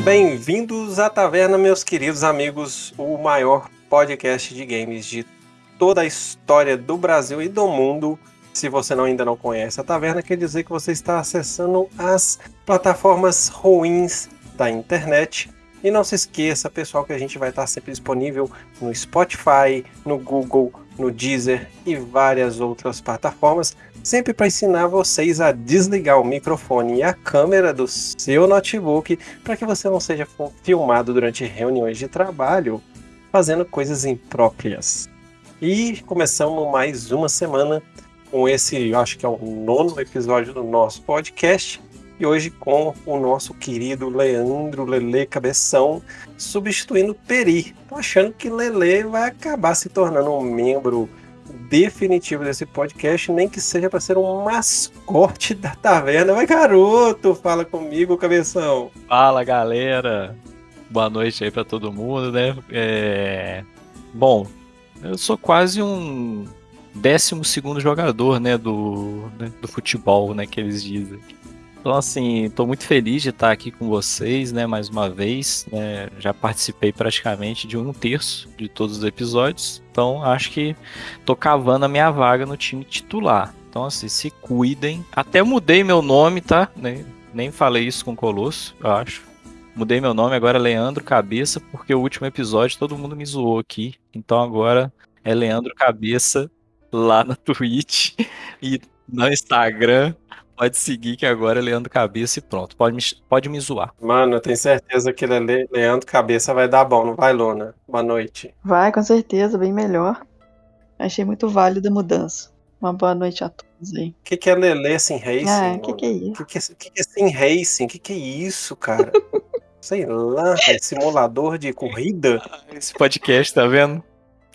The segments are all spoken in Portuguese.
Bem-vindos à Taverna, meus queridos amigos, o maior podcast de games de toda a história do Brasil e do mundo. Se você não, ainda não conhece a Taverna, quer dizer que você está acessando as plataformas ruins da internet. E não se esqueça, pessoal, que a gente vai estar sempre disponível no Spotify, no Google, no Deezer e várias outras plataformas sempre para ensinar vocês a desligar o microfone e a câmera do seu notebook para que você não seja filmado durante reuniões de trabalho fazendo coisas impróprias. E começamos mais uma semana com esse, eu acho que é o nono episódio do nosso podcast. E hoje com o nosso querido Leandro Lele Cabeção substituindo Peri. Tô achando que Lele vai acabar se tornando um membro definitivo desse podcast, nem que seja para ser um mascote da taverna. Vai, garoto, fala comigo, cabeção. Fala, galera. Boa noite aí para todo mundo, né? É... Bom, eu sou quase um décimo segundo jogador, né, do, né, do futebol, né, que eles dizem. Então, assim, estou muito feliz de estar aqui com vocês, né, mais uma vez. Né, já participei praticamente de um terço de todos os episódios. Então, acho que tô cavando a minha vaga no time titular. Então, assim, se cuidem. Até mudei meu nome, tá? Nem, nem falei isso com o Colosso, eu acho. Mudei meu nome agora é Leandro Cabeça, porque o último episódio todo mundo me zoou aqui. Então agora é Leandro Cabeça lá na Twitch e no Instagram Pode seguir que agora é Leandro Cabeça e pronto. Pode me, pode me zoar. Mano, eu tenho certeza que Le Leandro Cabeça vai dar bom, não vai, Luna? Boa noite. Vai, com certeza, bem melhor. Achei muito válida a mudança. Uma boa noite a todos aí. O que, que é Lele Sim Racing? Ah, o que, que é isso? O que, que, que, é Sim Racing? O que, que é isso, cara? Sei lá, é simulador de corrida? Esse podcast, tá vendo?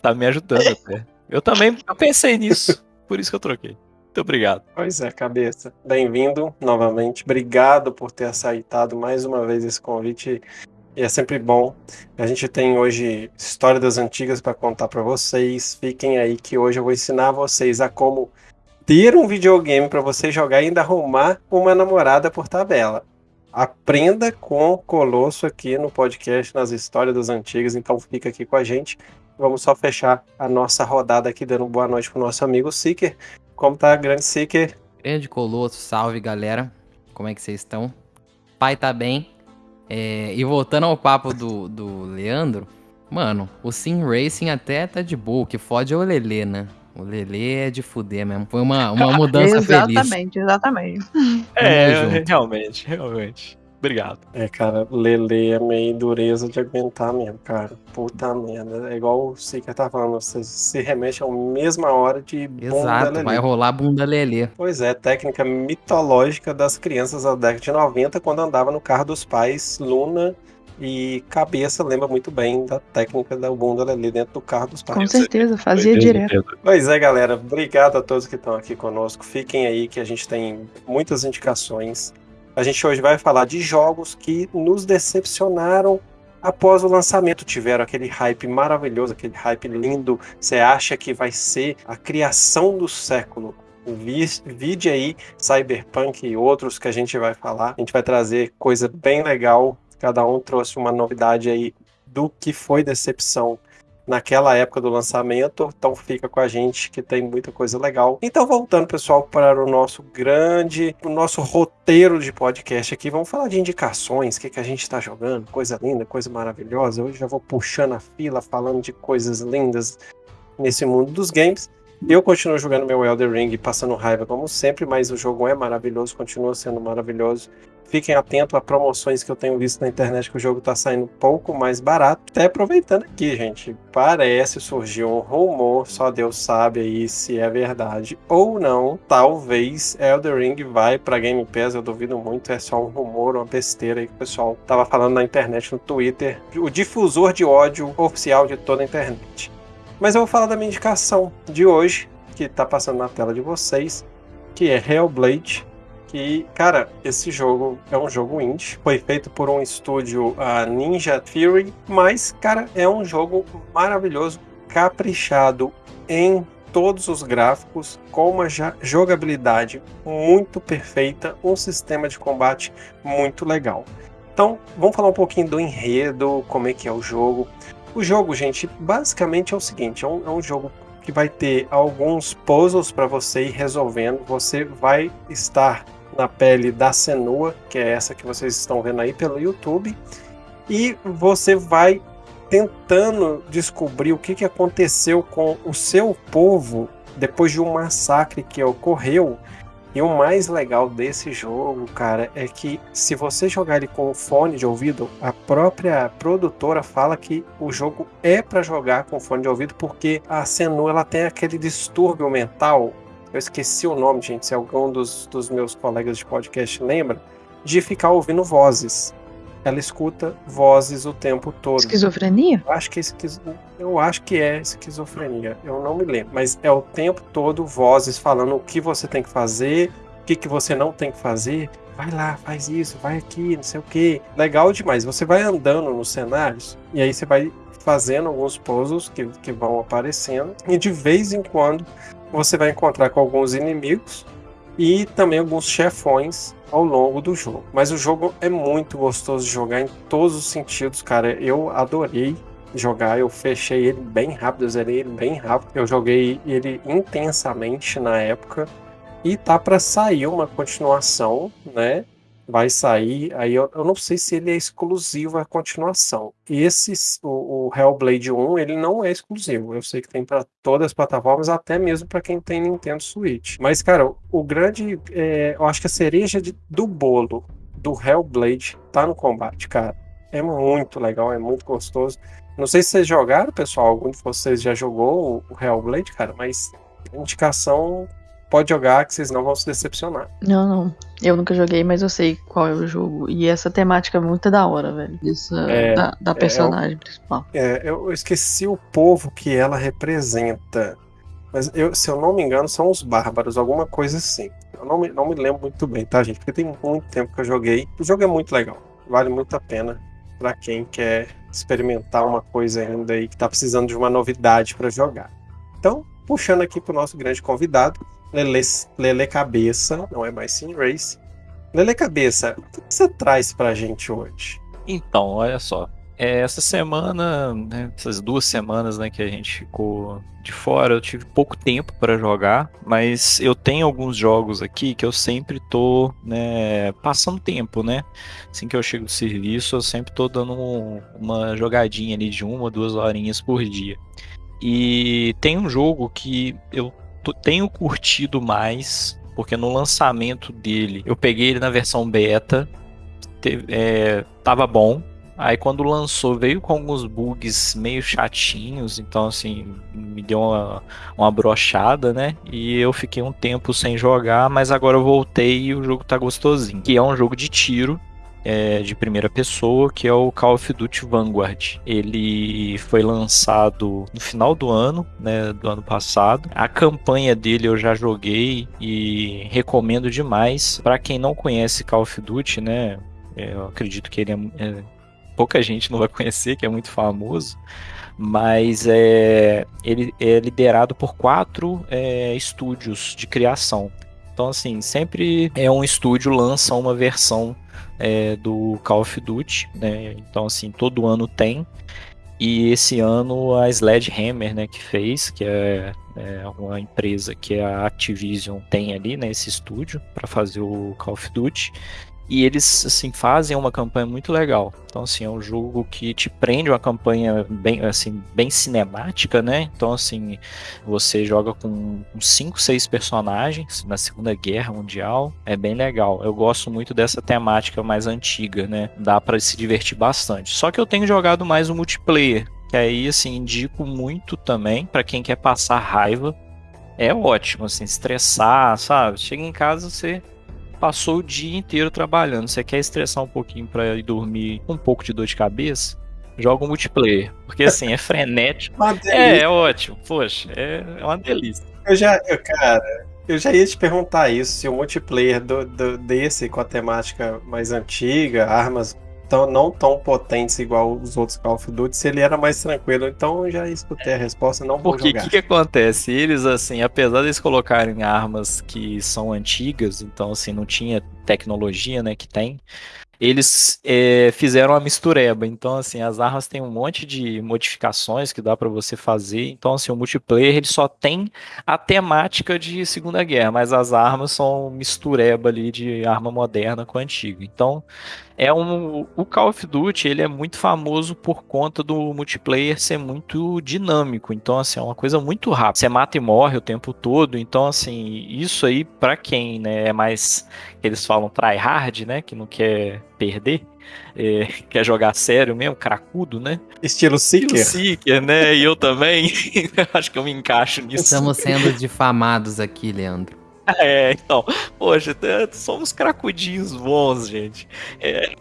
Tá me ajudando até. Eu também pensei nisso, por isso que eu troquei. Muito obrigado. Pois é, cabeça. Bem-vindo novamente. Obrigado por ter aceitado mais uma vez esse convite. E é sempre bom. A gente tem hoje história das antigas para contar para vocês. Fiquem aí que hoje eu vou ensinar vocês a como ter um videogame para você jogar e ainda arrumar uma namorada por tabela. Aprenda com o Colosso aqui no podcast nas histórias das antigas. Então fica aqui com a gente. Vamos só fechar a nossa rodada aqui dando boa noite pro nosso amigo Seeker. Como tá, grande Seeker? Grande Colosso, salve galera. Como é que vocês estão? Pai tá bem. É, e voltando ao papo do, do Leandro, mano, o Sim Racing até tá de boa. O que fode é o Lelê, né? O Lelê é de fuder mesmo. Foi uma, uma mudança exatamente, feliz. Exatamente, exatamente. É, realmente, realmente. Obrigado. É, cara, Lele é meio dureza de aguentar mesmo, cara. Puta merda. É igual o Seeker tá falando, você se remexe a mesma hora de bunda Exato, Lelê. vai rolar bunda Lelê. Pois é, técnica mitológica das crianças da década de 90, quando andava no carro dos pais, Luna e cabeça lembra muito bem da técnica da bunda Lelê dentro do carro dos pais. Com certeza, fazia direto. Pois é, galera. Obrigado a todos que estão aqui conosco. Fiquem aí que a gente tem muitas indicações. A gente hoje vai falar de jogos que nos decepcionaram após o lançamento. Tiveram aquele hype maravilhoso, aquele hype lindo. Você acha que vai ser a criação do século. Vide aí Cyberpunk e outros que a gente vai falar. A gente vai trazer coisa bem legal. Cada um trouxe uma novidade aí do que foi decepção naquela época do lançamento, então fica com a gente que tem muita coisa legal. Então voltando, pessoal, para o nosso grande, o nosso roteiro de podcast aqui, vamos falar de indicações, o que, que a gente está jogando, coisa linda, coisa maravilhosa. Hoje já vou puxando a fila, falando de coisas lindas nesse mundo dos games. Eu continuo jogando meu Elder Ring, passando raiva como sempre, mas o jogo é maravilhoso, continua sendo maravilhoso. Fiquem atentos a promoções que eu tenho visto na internet que o jogo está saindo um pouco mais barato. Até aproveitando aqui, gente, parece surgir um rumor, só Deus sabe aí se é verdade ou não. Talvez Elder Ring vai para Game Pass, eu duvido muito, é só um rumor, uma besteira aí que o pessoal tava falando na internet, no Twitter. O difusor de ódio oficial de toda a internet. Mas eu vou falar da minha indicação de hoje, que está passando na tela de vocês, que é Hellblade que, cara, esse jogo é um jogo indie, foi feito por um estúdio uh, Ninja Theory, mas, cara, é um jogo maravilhoso, caprichado em todos os gráficos, com uma jogabilidade muito perfeita, um sistema de combate muito legal. Então, vamos falar um pouquinho do enredo, como é que é o jogo. O jogo, gente, basicamente é o seguinte: é um, é um jogo que vai ter alguns puzzles para você ir resolvendo. Você vai estar na pele da Senua, que é essa que vocês estão vendo aí pelo YouTube, e você vai tentando descobrir o que, que aconteceu com o seu povo depois de um massacre que ocorreu. E o mais legal desse jogo, cara, é que se você jogar ele com fone de ouvido, a própria produtora fala que o jogo é para jogar com fone de ouvido porque a Senu ela tem aquele distúrbio mental. Eu esqueci o nome, gente, se algum dos, dos meus colegas de podcast lembra, de ficar ouvindo vozes ela escuta vozes o tempo todo. Esquizofrenia? Eu acho que é, esquizo... eu acho que é esquizofrenia. Eu não me lembro. Mas é o tempo todo vozes falando o que você tem que fazer, o que, que você não tem que fazer. Vai lá, faz isso, vai aqui, não sei o que. Legal demais. Você vai andando nos cenários e aí você vai fazendo alguns puzzles que, que vão aparecendo. E de vez em quando você vai encontrar com alguns inimigos e também alguns chefões ao longo do jogo. Mas o jogo é muito gostoso de jogar em todos os sentidos, cara. Eu adorei jogar, eu fechei ele bem rápido, eu zerei ele bem rápido. Eu joguei ele intensamente na época e tá para sair uma continuação, né? vai sair. Aí eu, eu, não sei se ele é exclusivo à continuação. Esse, o, o, Hellblade 1, ele não é exclusivo. Eu sei que tem para todas as plataformas, até mesmo para quem tem Nintendo Switch. Mas, cara, o grande. É, eu acho que a cereja de, do bolo do Hellblade tá no combate, cara. É muito legal, é muito gostoso. Não sei se vocês jogaram, pessoal. Algum de vocês já jogou o Hellblade, cara, mas indicação pode jogar que vocês não vão se decepcionar. Não, não. Eu nunca joguei, mas eu sei qual é o jogo. E essa temática é muito da hora, velho. Isso, é, da, da, é, personagem é, principal. É, eu esqueci o povo que ela representa. Mas eu, se eu não me engano, são os bárbaros, alguma coisa assim. Eu não me, não me lembro muito bem, tá, gente? Porque tem muito tempo que eu joguei. O jogo é muito legal. Vale muito a pena para quem quer experimentar uma coisa ainda aí que tá precisando de uma novidade para jogar. Então, puxando aqui pro nosso grande convidado, Lele, Lele Cabeça, não é mais Sim Race. Lele Cabeça, o que você traz pra gente hoje? Então, olha só. É, essa semana, né, essas duas semanas né, que a gente ficou de fora, eu tive pouco tempo para jogar, mas eu tenho alguns jogos aqui que eu sempre tô né, passando tempo, né? Assim que eu chego do serviço, eu sempre tô dando um, uma jogadinha ali de uma, duas horinhas por dia. E tem um jogo que eu tenho curtido mais, porque no lançamento dele, eu peguei ele na versão beta, teve, é, tava bom. Aí quando lançou, veio com alguns bugs meio chatinhos, então assim, me deu uma, uma brochada, né? E eu fiquei um tempo sem jogar, mas agora eu voltei e o jogo tá gostosinho. Que é um jogo de tiro, é, de primeira pessoa, que é o Call of Duty Vanguard. Ele foi lançado no final do ano, né, do ano passado. A campanha dele eu já joguei e recomendo demais. Para quem não conhece Call of Duty, né, é, eu acredito que ele é, é, pouca gente não vai conhecer, que é muito famoso mas é, ele é liderado por quatro é, estúdios de criação. Então, assim, sempre é um estúdio lança uma versão é, do Call of Duty, né? Então, assim, todo ano tem. E esse ano a Sledgehammer, né, que fez, que é, é uma empresa que a Activision tem ali, né, esse estúdio para fazer o Call of Duty. E eles, assim, fazem uma campanha muito legal. Então, assim, é um jogo que te prende uma campanha bem, assim, bem cinemática, né? Então, assim, você joga com 5, 6 personagens na Segunda Guerra Mundial. É bem legal. Eu gosto muito dessa temática mais antiga, né? Dá para se divertir bastante. Só que eu tenho jogado mais o multiplayer, que aí, assim, indico muito também para quem quer passar raiva. É ótimo, assim, estressar, sabe? Chega em casa, você passou o dia inteiro trabalhando, você quer estressar um pouquinho para ir dormir com um pouco de dor de cabeça, joga um multiplayer. Porque assim, é frenético. é, é ótimo. Poxa, é, é uma delícia. Eu já, eu, cara, eu já ia te perguntar isso, se o multiplayer do, do, desse com a temática mais antiga, armas tão, não tão potentes igual os outros Call of Duty, se ele era mais tranquilo. Então eu já escutei a resposta, não vou Porque o que, que acontece? Eles, assim, apesar de eles colocarem armas que são antigas, então assim, não tinha tecnologia, né, que tem, eles é, fizeram uma mistureba. Então, assim, as armas têm um monte de modificações que dá para você fazer. Então, assim, o multiplayer ele só tem a temática de Segunda Guerra, mas as armas são mistureba ali de arma moderna com antiga. Então, é um o Call of Duty ele é muito famoso por conta do multiplayer ser muito dinâmico então assim é uma coisa muito rápida você mata e morre o tempo todo então assim isso aí para quem né é mais eles falam try hard né que não quer perder é, quer jogar sério mesmo, cracudo, né? Estilo Seeker. Estilo Seeker, né? E eu também. Acho que eu me encaixo nisso. Estamos sendo difamados aqui, Leandro. É, então, poxa, somos cracudinhos bons, gente. É,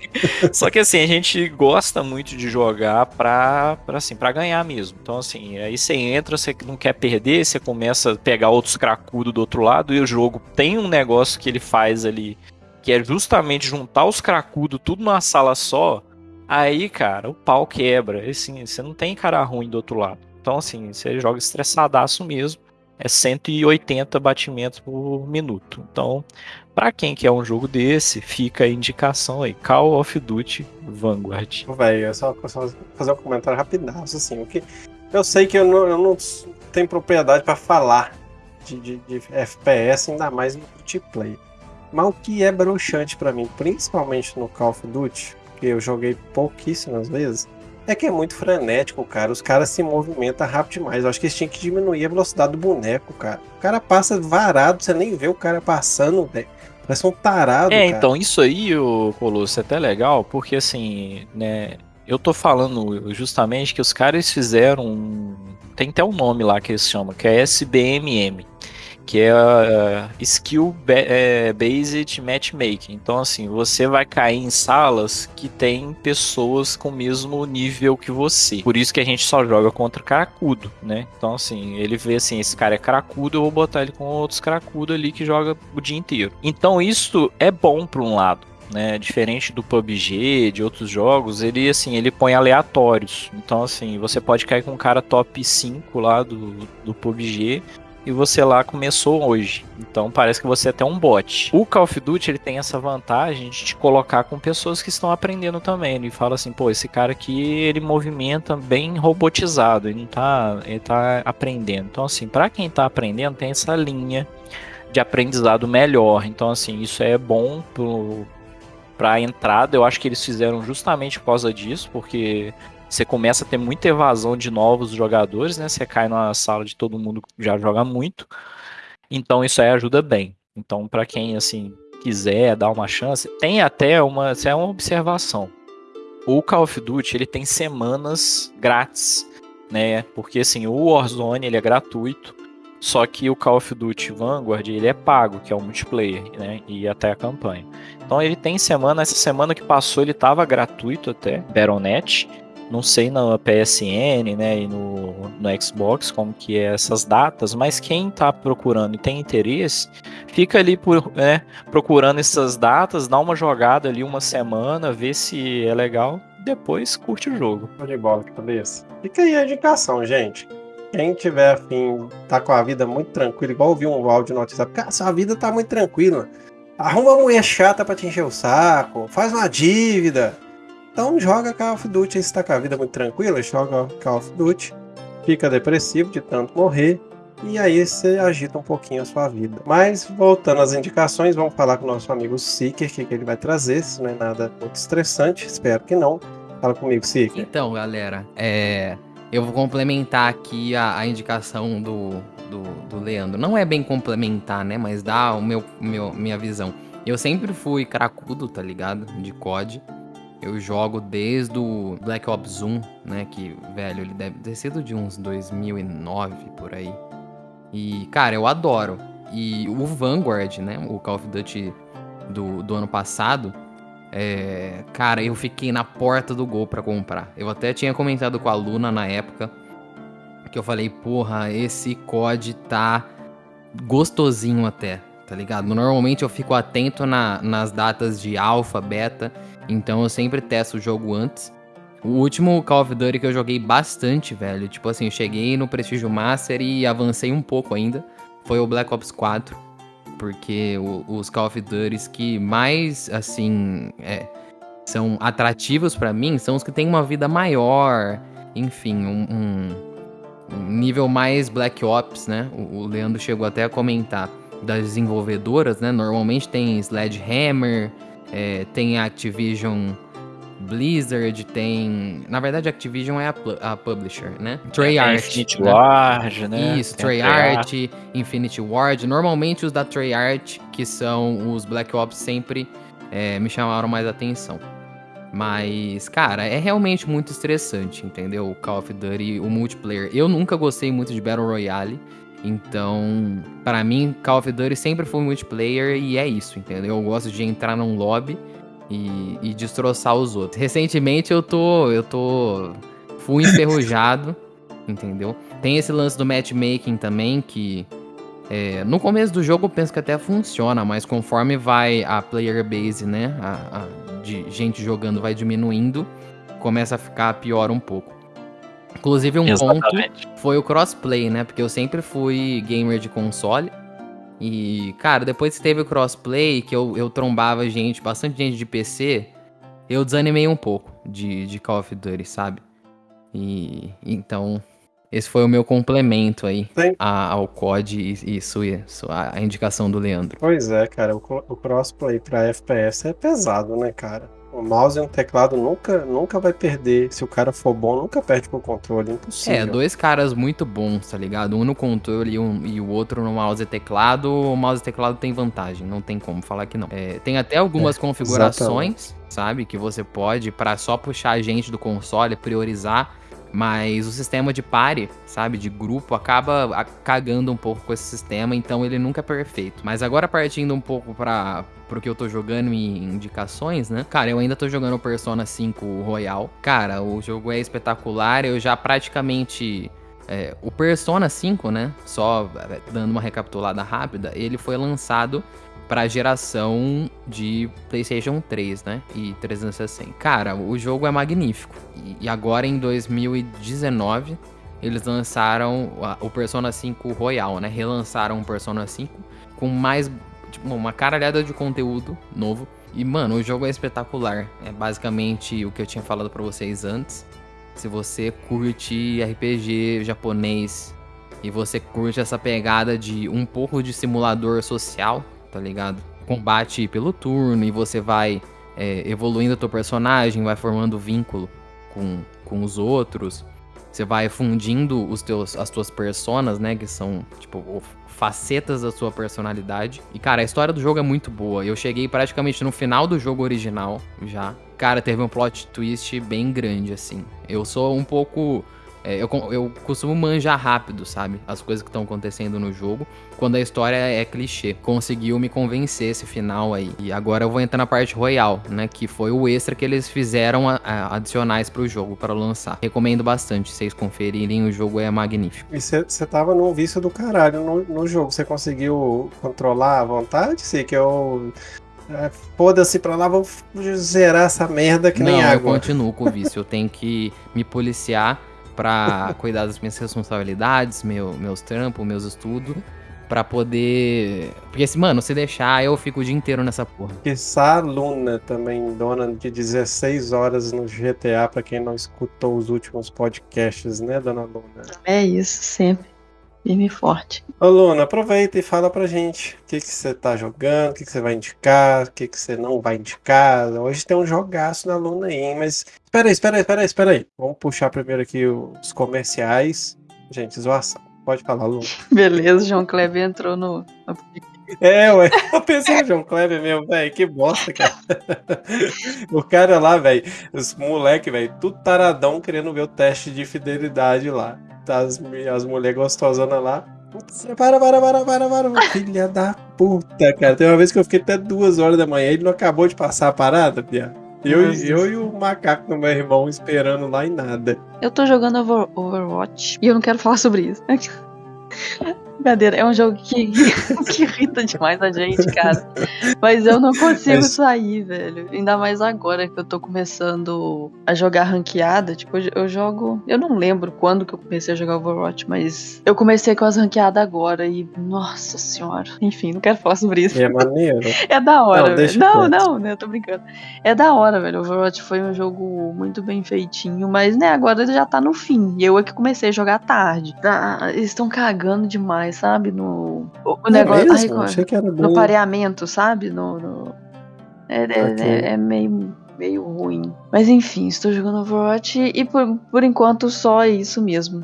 só que assim, a gente gosta muito de jogar pra, pra, assim, pra ganhar mesmo. Então, assim, aí você entra, você não quer perder, você começa a pegar outros cracudos do outro lado, e o jogo tem um negócio que ele faz ali, que é justamente juntar os cracudos tudo numa sala só. Aí, cara, o pau quebra. Assim, você não tem cara ruim do outro lado. Então, assim, você joga estressadaço mesmo é 180 batimentos por minuto. Então, para quem quer um jogo desse, fica a indicação aí, Call of Duty Vanguard. Velho, é só, só, fazer um comentário rapidaço, assim, o que eu sei que eu não, eu não tenho propriedade para falar de, de, de, FPS, ainda mais no multiplayer. Mas o que é broxante para mim, principalmente no Call of Duty, que eu joguei pouquíssimas vezes, é que é muito frenético, cara. Os caras se movimentam rápido demais. Eu acho que eles tinham que diminuir a velocidade do boneco, cara. O cara passa varado, você nem vê o cara passando, velho. Parece um tarado. É, cara. então, isso aí, o Colosso, é até legal, porque assim, né. Eu tô falando justamente que os caras fizeram. Tem até um nome lá que eles chamam, que é SBMM que é uh, Skill é, Based Matchmaking. Então, assim, você vai cair em salas que tem pessoas com o mesmo nível que você. Por isso que a gente só joga contra cracudo, né? Então, assim, ele vê assim, esse cara é cracudo, eu vou botar ele com outros cracudo ali que joga o dia inteiro. Então, isso é bom por um lado. Né, diferente do PUBG, de outros jogos, ele assim, ele põe aleatórios. Então assim, você pode cair com um cara top 5 lá do, do PUBG e você lá começou hoje. Então parece que você é até um bot. O Call of Duty ele tem essa vantagem de te colocar com pessoas que estão aprendendo também. Ele fala assim, pô, esse cara aqui ele movimenta bem robotizado, ele não tá, ele tá aprendendo. Então assim, para quem tá aprendendo tem essa linha de aprendizado melhor. Então assim, isso é bom pro para entrada, eu acho que eles fizeram justamente por causa disso, porque você começa a ter muita evasão de novos jogadores, né? Você cai numa sala de todo mundo que já joga muito. Então isso aí ajuda bem. Então para quem assim quiser dar uma chance, tem até uma, é uma observação. O Call of Duty ele tem semanas grátis, né? Porque assim, o Warzone ele é gratuito, só que o Call of Duty Vanguard ele é pago, que é o multiplayer, né? E até a campanha. Então ele tem semana, essa semana que passou ele estava gratuito até, Battle.net, não sei na PSN, né, e no, no Xbox como que é essas datas, mas quem está procurando e tem interesse, fica ali por, né, procurando essas datas, dá uma jogada ali uma semana, vê se é legal, depois curte o jogo. de bola, cabeça. Fica aí a indicação, gente. Quem tiver afim, tá com a vida muito tranquila, igual ouvi um áudio no WhatsApp, cara, sua vida tá muito tranquila. Arruma uma mulher chata pra te encher o saco, faz uma dívida, então joga Call of Duty, se tá com a vida muito tranquila, joga Call of Duty, fica depressivo de tanto morrer, e aí você agita um pouquinho a sua vida. Mas voltando às indicações, vamos falar com o nosso amigo Seeker, o que, que ele vai trazer, se não é nada muito estressante, espero que não. Fala comigo, Seeker. Então, galera, é... eu vou complementar aqui a, a indicação do, do, do, Leandro. Não é bem complementar, né? Mas dá o meu, meu minha visão. Eu sempre fui cracudo, tá ligado? De COD. Eu jogo desde o Black Ops 1, né? Que, velho, ele deve ter sido de uns 2009 por aí. E, cara, eu adoro. E o Vanguard, né? O Call of Duty do, do ano passado. É, cara, eu fiquei na porta do gol para comprar. Eu até tinha comentado com a Luna na época. Que eu falei, porra, esse COD tá gostosinho até, tá ligado? Normalmente eu fico atento na, nas datas de alfa, beta. Então eu sempre testo o jogo antes. O último Call of Duty que eu joguei bastante, velho. Tipo assim, eu cheguei no Prestígio Master e avancei um pouco ainda. Foi o Black Ops 4. Porque o, os Call of Duty que mais, assim, é, são atrativos para mim são os que têm uma vida maior, enfim, um, um, um nível mais Black Ops, né? O, o, Leandro chegou até a comentar das desenvolvedoras, né? Normalmente tem Sledgehammer, é, tem Activision Blizzard, tem. Na verdade, Activision é a, a publisher, né? Treyarch. É, Infinity né? Ward, né? Isso, Treyarch, Infinity Ward. Normalmente os da Treyarch, que são os Black Ops, sempre é, me chamaram mais atenção. Mas, cara, é realmente muito estressante, entendeu? O Call of Duty, o multiplayer. Eu nunca gostei muito de Battle Royale. Então, para mim, Call of Duty sempre foi multiplayer e é isso, entendeu? Eu gosto de entrar num lobby e, e destroçar os outros. Recentemente eu tô. Eu tô. Fui enferrujado, entendeu? Tem esse lance do matchmaking também, que é, no começo do jogo eu penso que até funciona, mas conforme vai a player base, né? A, a, de gente jogando vai diminuindo, começa a ficar pior um pouco. Inclusive, um Exatamente. ponto foi o crossplay, né? Porque eu sempre fui gamer de console. E, cara, depois que teve o crossplay, que eu, eu trombava gente, bastante gente de PC, eu desanimei um pouco de, de Call of Duty, sabe? E então esse foi o meu complemento aí a, ao COD e isso, isso, a indicação do Leandro. Pois é, cara, o, o crossplay pra FPS é pesado, né, cara? O mouse e um teclado nunca, nunca vai perder. Se o cara for bom, nunca perde pro controle. Impossível. É, dois caras muito bons, tá ligado? Um no controle e, um, e o outro no mouse e teclado. O mouse e teclado tem vantagem, não tem como falar que não. É, tem até algumas é, configurações, exatamente. sabe? Que você pode, para só puxar a gente do console, priorizar mas o sistema de pare, sabe, de grupo, acaba cagando um pouco com esse sistema, então ele nunca é perfeito. Mas agora partindo um pouco para pro que eu tô jogando em indicações, né? Cara, eu ainda tô jogando Persona 5 Royal. Cara, o jogo é espetacular, eu já praticamente é, o Persona 5, né? Só é, dando uma recapitulada rápida, ele foi lançado para a geração de PlayStation 3, né? E 360. Cara, o jogo é magnífico. E agora em 2019 eles lançaram o Persona 5 Royal, né? Relançaram o Persona 5 com mais tipo, uma caralhada de conteúdo novo. E mano, o jogo é espetacular. É basicamente o que eu tinha falado para vocês antes. Se você curte RPG japonês e você curte essa pegada de um pouco de simulador social, tá ligado? Combate pelo turno e você vai é, evoluindo o teu personagem, vai formando vínculo com, com os outros. Você vai fundindo os teus, as tuas personas, né? Que são, tipo, facetas da sua personalidade. E, cara, a história do jogo é muito boa. Eu cheguei praticamente no final do jogo original já. Cara, teve um plot twist bem grande, assim. Eu sou um pouco é, eu, eu costumo manjar rápido, sabe? As coisas que estão acontecendo no jogo, quando a história é clichê. Conseguiu me convencer esse final aí. E agora eu vou entrar na parte royal, né? Que foi o extra que eles fizeram a, a, adicionais pro jogo para lançar. Recomendo bastante vocês conferirem, o jogo é magnífico. E você tava num vício do caralho no, no jogo. Você conseguiu controlar à vontade? Sei que eu. É, Foda-se pra lá, vou zerar essa merda que Não, nem água. Eu continuo com o vício. eu tenho que me policiar para cuidar das minhas responsabilidades, meu, meus trampos, meus estudos, para poder. Porque, assim, mano, se deixar, eu fico o dia inteiro nessa porra. Essa Luna também, dona de 16 horas no GTA, para quem não escutou os últimos podcasts, né, dona Luna? É isso, sempre firme e forte. Ô Luna, aproveita e fala pra gente o que você tá jogando, o que você vai indicar, o que você não vai indicar. Hoje tem um jogaço na Luna aí, mas. Espera aí, espera aí, espera aí, espera aí. Vamos puxar primeiro aqui os comerciais. Gente, zoação. Pode falar, Luna. Beleza, João Kleber entrou no. É, ué, eu pensei no João Kleber mesmo, velho, que bosta, cara. o cara lá, velho, os moleque, velho, tudo taradão querendo ver o teste de fidelidade lá as, as mulheres gostosonas lá. Para, para, para, para, para, filha da puta, cara. Tem uma vez que eu fiquei até duas horas da manhã e ele não acabou de passar a parada, Pia. Eu, eu e o macaco do meu irmão esperando lá e nada. Eu tô jogando Over Overwatch e eu não quero falar sobre isso. Brincadeira, é um jogo que, que irrita demais a gente, cara. Mas eu não consigo Mas... sair, velho. Ainda mais agora que eu tô começando a jogar ranqueada. Tipo, eu jogo. Eu não lembro quando que eu comecei a jogar Overwatch, mas eu comecei com as ranqueadas agora e. Nossa senhora. Enfim, não quero falar sobre isso. É maneiro. É da hora, não, velho. Não, não, né? Eu tô brincando. É da hora, velho. Overwatch foi um jogo muito bem feitinho, mas, né, agora ele já tá no fim. E eu é que comecei a jogar tarde. Tá, eles estão cagando demais, sabe? No. O, é negócio. Mesmo? Ai, Achei que era no pareamento, sabe? No. no... É, é, é, é meio meio ruim. Mas enfim, estou jogando Overwatch e por, por enquanto só é isso mesmo.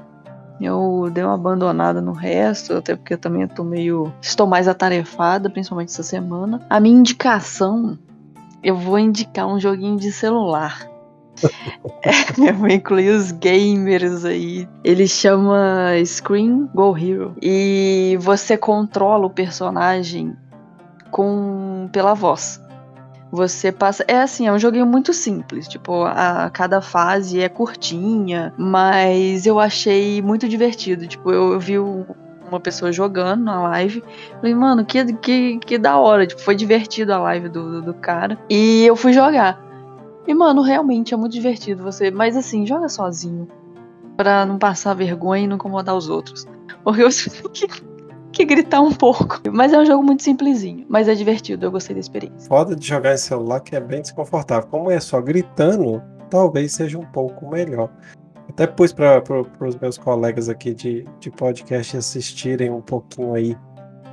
Eu dei uma abandonada no resto, até porque eu também estou meio. Estou mais atarefada, principalmente essa semana. A minha indicação, eu vou indicar um joguinho de celular. eu vou incluir os gamers aí. Ele chama Screen Go Hero. E você controla o personagem com pela voz. Você passa. É assim, é um joguinho muito simples. Tipo, a cada fase é curtinha, mas eu achei muito divertido. Tipo, eu, eu vi uma pessoa jogando na live. Falei, mano, que, que, que da hora. Tipo, foi divertido a live do, do cara. E eu fui jogar. E, mano, realmente é muito divertido você. Mas assim, joga sozinho. Pra não passar vergonha e não incomodar os outros. Porque você que gritar um pouco. Mas é um jogo muito simplesinho, mas é divertido, eu gostei da experiência. Foda de jogar em celular que é bem desconfortável. Como é só gritando, talvez seja um pouco melhor. Até pus para pro, os meus colegas aqui de, de podcast assistirem um pouquinho aí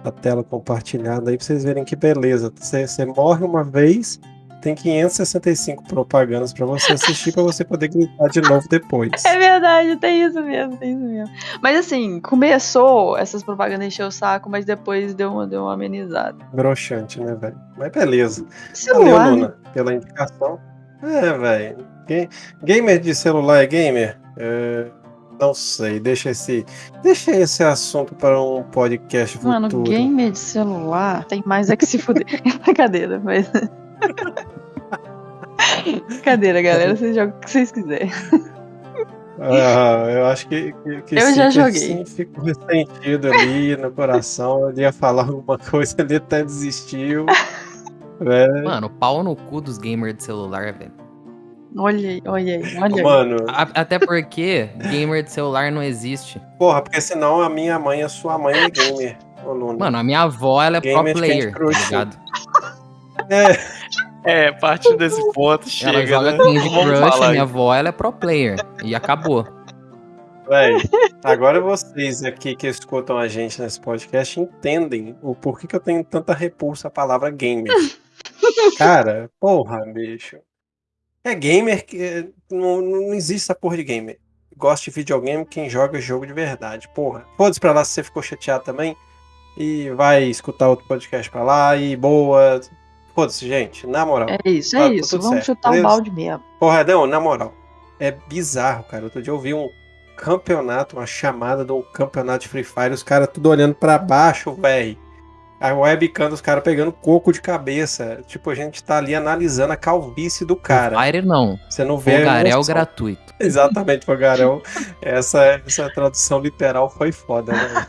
a tela compartilhada aí vocês verem que beleza. Você morre uma vez tem 565 propagandas para você assistir para você poder gritar de novo depois. É verdade, tem isso mesmo, tem isso mesmo. Mas assim, começou essas propagandas encher o saco, mas depois deu uma, deu uma amenizada. Broxante, né, velho? Mas beleza. Celular. Valeu, Luna, pela indicação. É, velho. Gamer de celular é gamer? É, não sei, deixa esse, deixa esse assunto para um podcast futuro. Mano, gamer de celular tem mais é que se fuder. Brincadeira, mas. Brincadeira, galera. Vocês jogam o que vocês quiserem. Ah, eu acho que, que, que eu sim, já joguei. Sim, ficou ressentido ali no coração. Ele ia falar alguma coisa, ele até desistiu. Né? Mano, pau no cu dos gamers de celular, velho. Olha aí, olha aí, olha aí. Mano. até porque gamer de celular não existe. Porra, porque senão a minha mãe, a sua mãe é gamer. Mano, a minha avó, ela é gamer pro player, tá ligado? É. É, parte desse ponto chega. Ela joga né? Candy Crush, a minha avó, ela é pro player. E acabou. Véi, agora vocês aqui que escutam a gente nesse podcast entendem o porquê que eu tenho tanta repulsa à palavra gamer. Cara, porra, bicho. É gamer que. Não, não existe essa porra de gamer. Gosta de videogame quem joga jogo de verdade. Porra. Foda-se pra lá se você ficou chateado também. E vai escutar outro podcast pra lá. E boa. Foda-se, gente, na moral. É isso, é tá, isso. Vamos certo, chutar o um balde mesmo. Porra, não, na moral. É bizarro, cara. Outro dia eu vi um campeonato, uma chamada de um campeonato de Free Fire, os caras tudo olhando para baixo, velho. A webcam dos caras pegando coco de cabeça. Tipo, a gente tá ali analisando a calvície do cara. Free Fire não. Você não vê Fogarel gratuito. Exatamente, Fogarel. essa, essa tradução literal foi foda, né?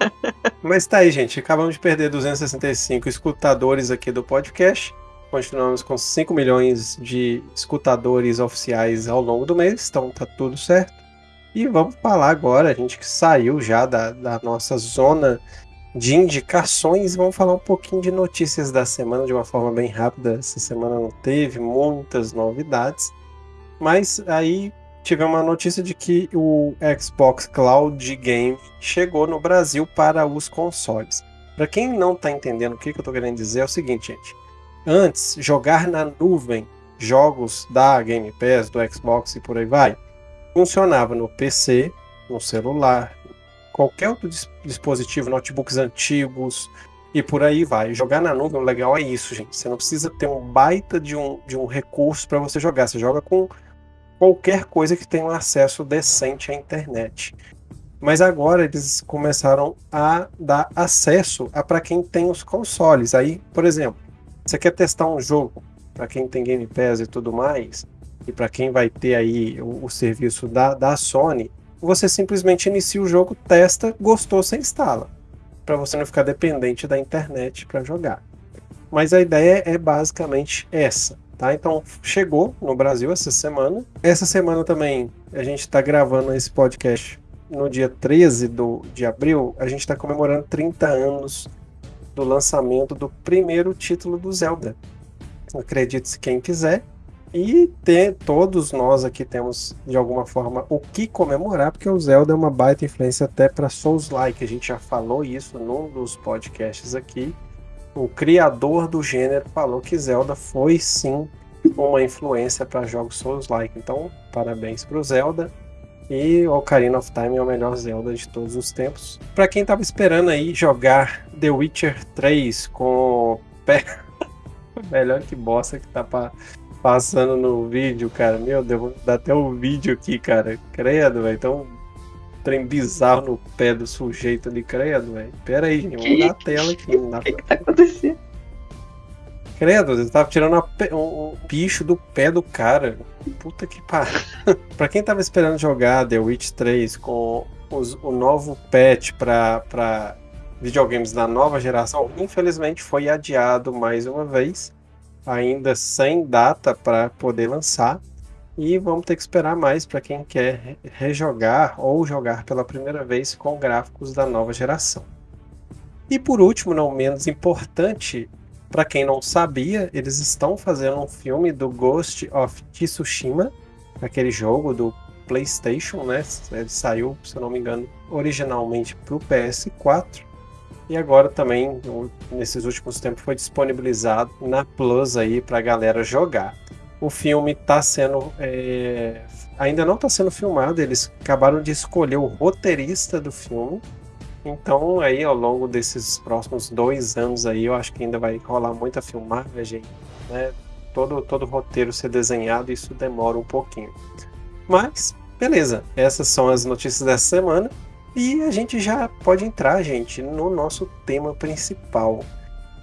Mas tá aí, gente. Acabamos de perder 265 escutadores aqui do podcast. Continuamos com 5 milhões de escutadores oficiais ao longo do mês, então tá tudo certo. E vamos falar agora, a gente que saiu já da, da nossa zona de indicações, vamos falar um pouquinho de notícias da semana de uma forma bem rápida. Essa semana não teve muitas novidades, mas aí tivemos uma notícia de que o Xbox Cloud Game chegou no Brasil para os consoles. Para quem não está entendendo o que, que eu estou querendo dizer, é o seguinte, gente. Antes, jogar na nuvem jogos da Game Pass, do Xbox e por aí vai, funcionava no PC, no celular, qualquer outro dispositivo, notebooks antigos e por aí vai. Jogar na nuvem, o legal é isso, gente. Você não precisa ter um baita de um, de um recurso para você jogar. Você joga com qualquer coisa que tenha um acesso decente à internet. Mas agora eles começaram a dar acesso a para quem tem os consoles. Aí, por exemplo, você quer testar um jogo para quem tem Game Pass e tudo mais, e para quem vai ter aí o, o, serviço da, da Sony, você simplesmente inicia o jogo, testa, gostou, você instala. para você não ficar dependente da internet para jogar. Mas a ideia é basicamente essa, tá? Então chegou no Brasil essa semana. Essa semana também a gente está gravando esse podcast no dia 13 do, de abril. A gente está comemorando 30 anos do lançamento do primeiro título do Zelda. Acredite-se quem quiser. E ter, todos nós aqui temos, de alguma forma, o que comemorar, porque o Zelda é uma baita influência até para Souls-like. A gente já falou isso num dos podcasts aqui. O criador do gênero falou que Zelda foi sim uma influência para jogos Souls-like. Então, parabéns para o Zelda. E Ocarina of Time é o melhor Zelda de todos os tempos. Para quem tava esperando aí jogar The Witcher 3 com pé. melhor que bosta que tá pra passando no vídeo, cara. Meu Deus, dá até o um vídeo aqui, cara. Credo, velho. Então, trem bizarro no pé do sujeito ali, credo, velho. Pera aí, gente. Vamos dar a tela aqui. O que, que tá acontecendo? Credo, ele tava tirando um, um bicho do pé do cara. Puta que pariu. pra quem tava esperando jogar The Witch 3 com os, o novo patch pra, pra videogames da nova geração, infelizmente foi adiado mais uma vez ainda sem data para poder lançar. E vamos ter que esperar mais para quem quer rejogar ou jogar pela primeira vez com gráficos da nova geração. E por último, não menos importante, para quem não sabia, eles estão fazendo um filme do Ghost of Tsushima, aquele jogo do PlayStation, né? Ele saiu, se eu não me engano, originalmente para o PS4 e agora também, nesses últimos tempos, foi disponibilizado na Plus aí para a galera jogar. O filme está sendo. É... ainda não está sendo filmado, eles acabaram de escolher o roteirista do filme. Então, aí ao longo desses próximos dois anos aí, eu acho que ainda vai rolar muita filmagem, né? Todo, todo roteiro ser desenhado, isso demora um pouquinho. Mas, beleza, essas são as notícias dessa semana. E a gente já pode entrar, gente, no nosso tema principal.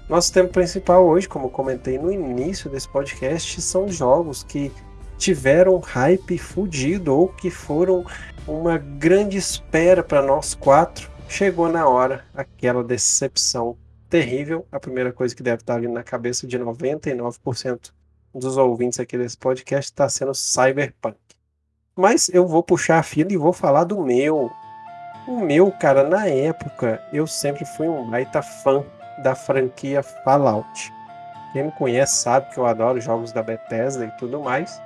Nosso tema principal hoje, como comentei no início desse podcast, são jogos que tiveram hype fudido ou que foram uma grande espera para nós quatro. Chegou na hora aquela decepção terrível. A primeira coisa que deve estar vindo na cabeça de 99% dos ouvintes aqui desse podcast está sendo Cyberpunk. Mas eu vou puxar a fila e vou falar do meu, o meu, cara, na época, eu sempre fui um baita fã da franquia Fallout. Quem me conhece sabe que eu adoro jogos da Bethesda e tudo mais.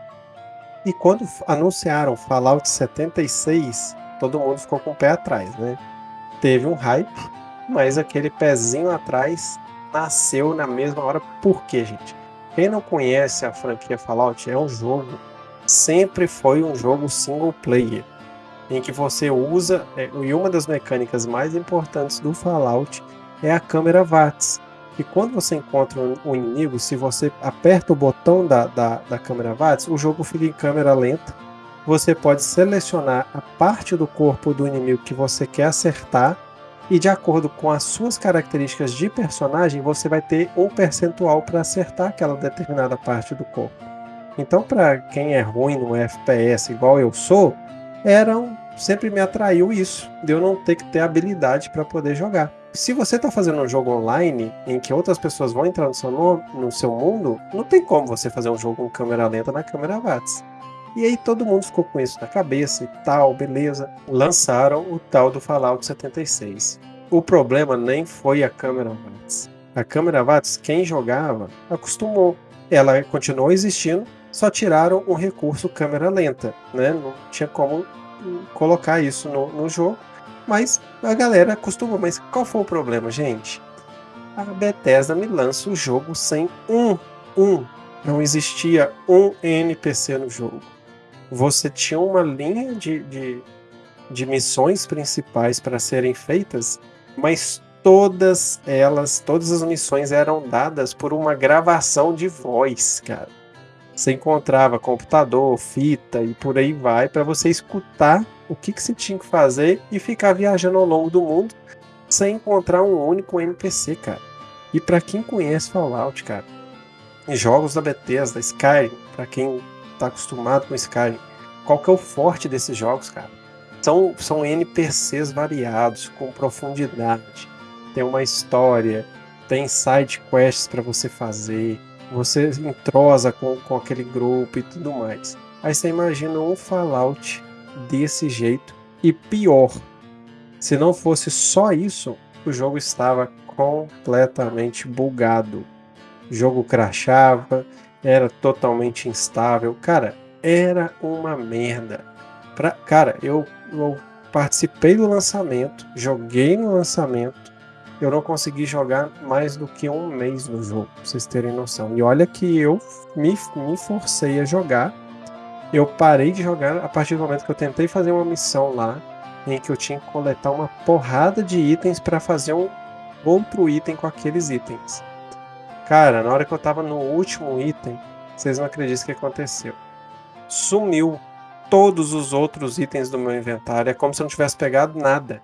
E quando anunciaram Fallout 76, todo mundo ficou com o pé atrás, né? Teve um hype, mas aquele pezinho atrás nasceu na mesma hora. Por quê, gente? Quem não conhece a franquia Fallout é um jogo, sempre foi um jogo single player em que você usa, é, e uma das mecânicas mais importantes do Fallout é a câmera VATS. E quando você encontra um, inimigo, se você aperta o botão da, da, da câmera VATS, o jogo fica em câmera lenta. Você pode selecionar a parte do corpo do inimigo que você quer acertar, e de acordo com as suas características de personagem, você vai ter um percentual para acertar aquela determinada parte do corpo. Então, para quem é ruim no FPS, igual eu sou, eram sempre me atraiu isso, de eu não ter que ter habilidade para poder jogar. Se você está fazendo um jogo online em que outras pessoas vão entrar no seu, no seu mundo, não tem como você fazer um jogo com câmera lenta na câmera VATS. E aí todo mundo ficou com isso na cabeça e tal, beleza. Lançaram o tal do Fallout 76. O problema nem foi a câmera VATS. A câmera VATS, quem jogava, acostumou. Ela continuou existindo, só tiraram o recurso câmera lenta, né? Não tinha como colocar isso no, no jogo, mas a galera acostumou. Mas qual foi o problema, gente? A Bethesda me lança o jogo sem um, um. Não existia um NPC no jogo. Você tinha uma linha de, de, de missões principais para serem feitas, mas todas elas, todas as missões eram dadas por uma gravação de voz, cara. Você encontrava computador, fita e por aí vai para você escutar o que, que você tinha que fazer e ficar viajando ao longo do mundo sem encontrar um único NPC, cara. E para quem conhece Fallout, cara, jogos da Bethesda, Skyrim, para quem tá acostumado com Skyrim, qual que é o forte desses jogos, cara? São, são NPCs variados, com profundidade. tem uma história, tem side quests para você fazer, você entrosa com, com aquele grupo e tudo mais. Aí você imagina um Fallout desse jeito e pior. Se não fosse só isso, o jogo estava completamente bugado. O jogo crashava, era totalmente instável. Cara, era uma merda. Pra, cara, eu, eu participei do lançamento, joguei no lançamento, eu não consegui jogar mais do que um mês no jogo, pra vocês terem noção. E olha que eu me, me forcei a jogar. Eu parei de jogar a partir do momento que eu tentei fazer uma missão lá, em que eu tinha que coletar uma porrada de itens para fazer um outro item com aqueles itens. Cara, na hora que eu tava no último item, vocês não acreditam o que aconteceu. Sumiu todos os outros itens do meu inventário. É como se eu não tivesse pegado nada.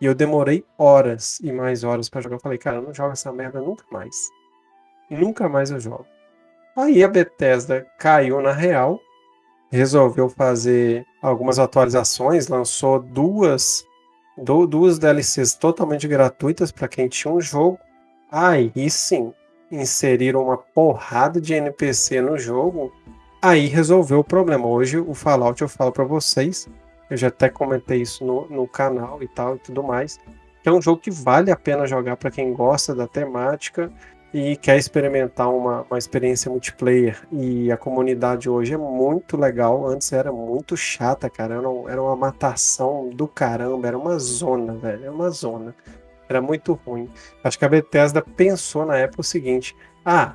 E eu demorei horas e mais horas para jogar. Eu falei, cara, eu não jogo essa merda nunca mais. Nunca mais eu jogo. Aí a Bethesda caiu na real, resolveu fazer algumas atualizações, lançou duas, duas DLCs totalmente gratuitas para quem tinha um jogo. Aí sim, inseriram uma porrada de NPC no jogo. Aí resolveu o problema. Hoje o Fallout eu falo para vocês eu já até comentei isso no, no canal e tal e tudo mais. é um jogo que vale a pena jogar para quem gosta da temática e quer experimentar uma, uma experiência multiplayer. E a comunidade hoje é muito legal. Antes era muito chata, cara. Era, era uma matação do caramba. Era uma zona, velho. Era uma zona. Era muito ruim. Acho que a Bethesda pensou na época o seguinte: ah,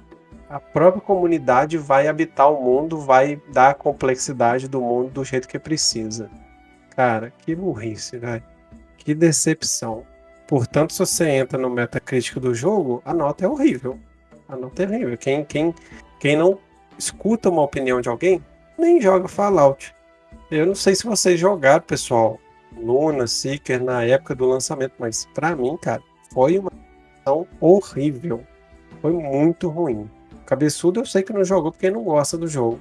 a própria comunidade vai habitar o mundo, vai dar a complexidade do mundo do jeito que precisa. Cara, que burrice, velho. Que decepção. Portanto, se você entra no Metacritic do jogo, a nota é horrível. A nota é horrível. Quem, quem, quem não escuta uma opinião de alguém, nem joga Fallout. Eu não sei se vocês jogaram, pessoal, Luna, Seeker na época do lançamento, mas para mim, cara, foi uma situação horrível. Foi muito ruim. Cabeçudo eu sei que não jogou porque não gosta do jogo.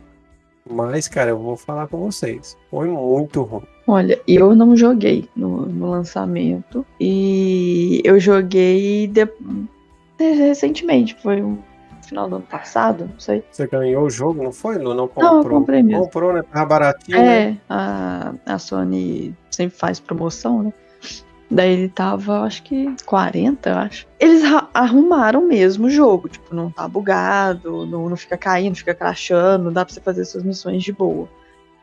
Mas, cara, eu vou falar com vocês. Foi muito ruim. Olha, eu não joguei no, no lançamento. E eu joguei de... recentemente. Foi no final do ano passado, não sei. Você ganhou o jogo, não foi, Lu? Não comprou? Não, eu comprei mesmo. Comprou, né? Tava baratinho, É, né? a, a Sony sempre faz promoção, né? Daí ele tava, acho que 40, eu acho. Eles arrumaram mesmo o jogo. Tipo, não tá bugado, não, não fica caindo, fica crashando, dá pra você fazer suas missões de boa.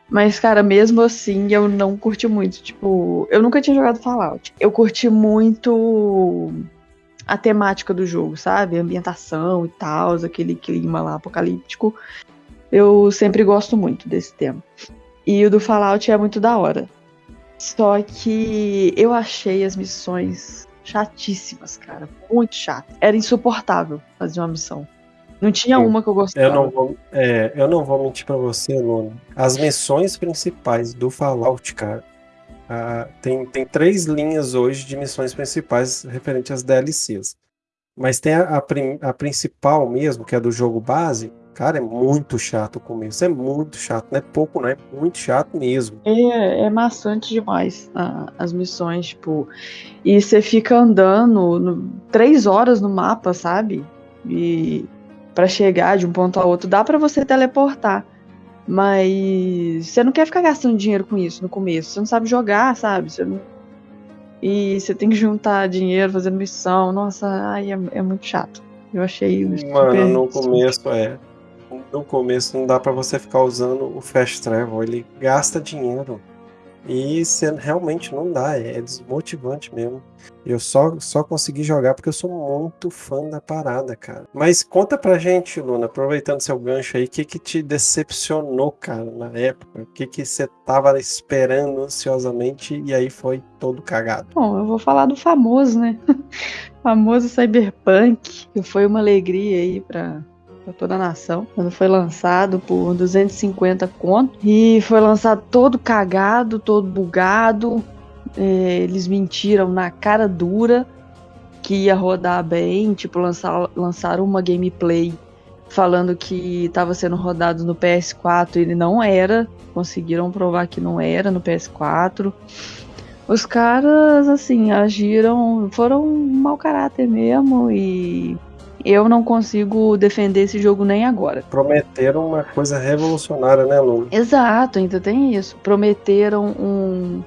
Mas, cara, mesmo assim, eu não curti muito. Tipo, eu nunca tinha jogado Fallout. Eu curti muito a temática do jogo, sabe? A ambientação e tal, aquele clima lá apocalíptico. Eu sempre gosto muito desse tema. E o do Fallout é muito da hora. Só que eu achei as missões chatíssimas, cara. Muito chato. Era insuportável fazer uma missão. Não tinha Sim. uma que eu gostava. Eu não vou, é, eu não vou mentir pra você, Nuno. As missões principais do Fallout, cara, ah, tem, tem três linhas hoje de missões principais referentes às DLCs. Mas tem a, a, a principal mesmo, que é do jogo base, Cara, é muito chato o começo. É muito chato. Não é pouco, não. É muito chato mesmo. É, é maçante demais a, as missões, tipo. E você fica andando no, três horas no mapa, sabe? E para chegar de um ponto a outro, dá para você teleportar. Mas você não quer ficar gastando dinheiro com isso no começo. Você não sabe jogar, sabe? Você não... E você tem que juntar dinheiro fazendo missão. Nossa, ai, é, é muito chato. Eu achei. Mano, no começo é no começo não dá para você ficar usando o fast travel, ele gasta dinheiro. E você realmente não dá, é desmotivante mesmo. Eu só, só consegui jogar porque eu sou muito fã da parada, cara. Mas conta pra gente, Luna, aproveitando seu gancho aí, o que que te decepcionou, cara, na época? O que que você tava esperando ansiosamente e aí foi todo cagado? Bom, eu vou falar do famoso, né? famoso Cyberpunk, que foi uma alegria aí pra, para toda a nação. Quando foi lançado por 250 conto. E foi lançado todo cagado, todo bugado. É, eles mentiram na cara dura que ia rodar bem. Tipo, lançar, lançaram uma gameplay falando que estava sendo rodado no PS4 e ele não era. Conseguiram provar que não era no PS4. Os caras, assim, agiram. foram mau caráter mesmo e. Eu não consigo defender esse jogo nem agora. Prometeram uma coisa revolucionária, né, Lu? Exato, ainda tem isso. Prometeram um,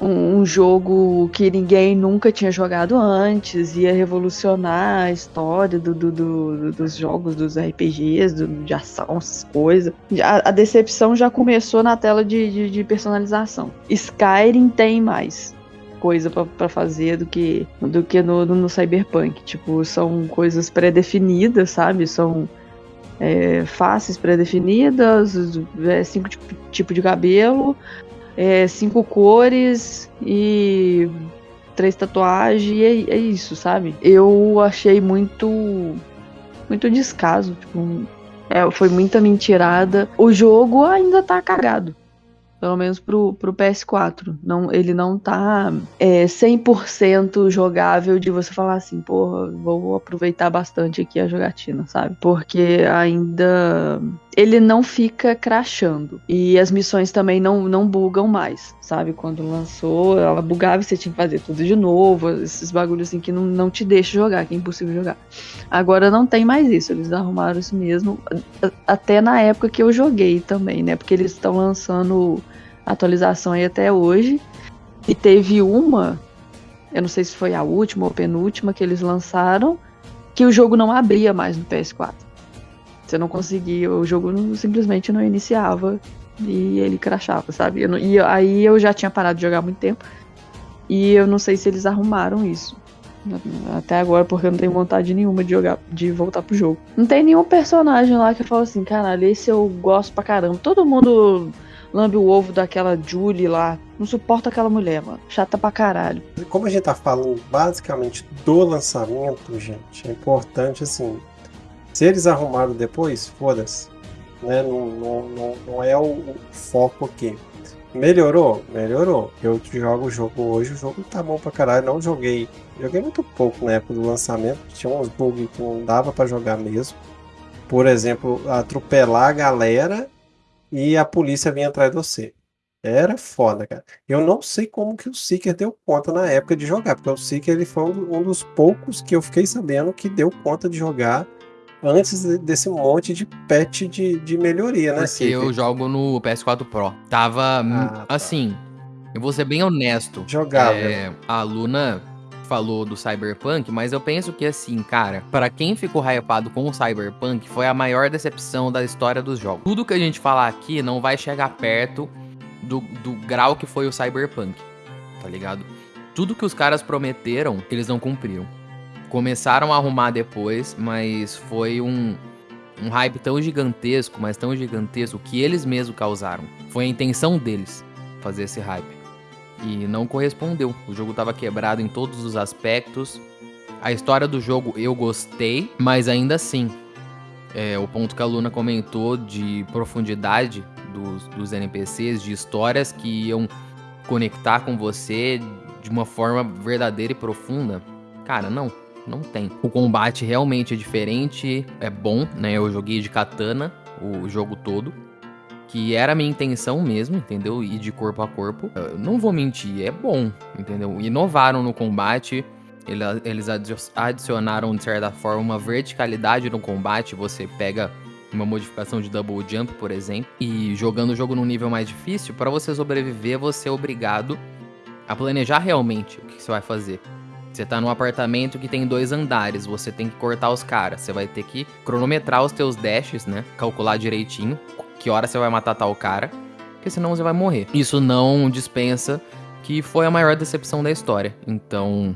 um jogo que ninguém nunca tinha jogado antes, ia revolucionar a história do, do, do dos jogos, dos RPGs, do, de ação, essas coisas. A, a, decepção já começou na tela de, de, de personalização. Skyrim tem mais coisa para fazer do que do que no, no, Cyberpunk. Tipo, são coisas pré-definidas, sabe? São é, faces pré-definidas, é, cinco tipos tipo de cabelo, é, cinco cores e três tatuagens, e é, é, isso, sabe? Eu achei muito. muito descaso. Tipo, é, foi muita mentirada. O jogo ainda tá cagado. Pelo menos pro, pro PS4. Não, ele não tá é, 100% jogável de você falar assim, porra, vou aproveitar bastante aqui a jogatina, sabe? Porque ainda ele não fica crashando. E as missões também não, não bugam mais, sabe? Quando lançou, ela bugava e você tinha que fazer tudo de novo. Esses bagulhos assim que não, não te deixa jogar, que é impossível jogar. Agora não tem mais isso, eles arrumaram isso mesmo. Até na época que eu joguei também, né? Porque eles estão lançando atualização aí até hoje. E teve uma, eu não sei se foi a última ou penúltima que eles lançaram, que o jogo não abria mais no PS4. Você não conseguia, o jogo não, simplesmente não iniciava e ele crachava, sabe? Não, e aí eu já tinha parado de jogar há muito tempo e eu não sei se eles arrumaram isso. Até agora, porque eu não tenho vontade nenhuma de jogar, de voltar pro jogo. Não tem nenhum personagem lá que fala assim, caralho, esse eu gosto pra caramba. Todo mundo lambe o ovo daquela Julie lá. Não suporta aquela mulher, mano. Chata pra caralho. Como a gente tá falando basicamente do lançamento, gente, é importante assim se eles arrumaram depois, foda-se. Né? Não, não, não, não, é o, foco aqui. Melhorou? Melhorou. Eu jogo o jogo hoje, o jogo tá bom pra caralho. Não joguei. Joguei muito pouco na época do lançamento. Tinha uns bugs que não dava para jogar mesmo. Por exemplo, atropelar a galera e a polícia vinha atrás de você. Era foda, cara. Eu não sei como que o Seeker deu conta na época de jogar, porque o Seeker ele foi um dos poucos que eu fiquei sabendo que deu conta de jogar antes desse monte de patch de, de melhoria, né? Porque eu jogo no PS4 Pro. Tava, ah, tá. assim, eu vou ser bem honesto. Jogável. É, a Luna falou do Cyberpunk, mas eu penso que assim, cara, para quem ficou hypado com o Cyberpunk, foi a maior decepção da história dos jogos. Tudo que a gente falar aqui não vai chegar perto do, do grau que foi o Cyberpunk, tá ligado? Tudo que os caras prometeram, eles não cumpriram. Começaram a arrumar depois, mas foi um, um hype tão gigantesco, mas tão gigantesco, que eles mesmos causaram. Foi a intenção deles fazer esse hype. E não correspondeu. O jogo estava quebrado em todos os aspectos. A história do jogo eu gostei, mas ainda assim, é, o ponto que a Luna comentou de profundidade dos, dos NPCs, de histórias que iam conectar com você de uma forma verdadeira e profunda, cara, não não tem. O combate realmente é diferente, é bom, né? Eu joguei de katana o jogo todo. Que era a minha intenção mesmo, entendeu? Ir de corpo a corpo. Eu não vou mentir, é bom, entendeu? Inovaram no combate. Eles adicionaram, de certa forma, uma verticalidade no combate. Você pega uma modificação de double jump, por exemplo, e jogando o jogo num nível mais difícil, para você sobreviver, você é obrigado a planejar realmente o que você vai fazer. Você tá num apartamento que tem dois andares, você tem que cortar os caras. Você vai ter que cronometrar os teus dashes, né? Calcular direitinho que hora você vai matar tal cara, porque senão você vai morrer. Isso não dispensa que foi a maior decepção da história. Então,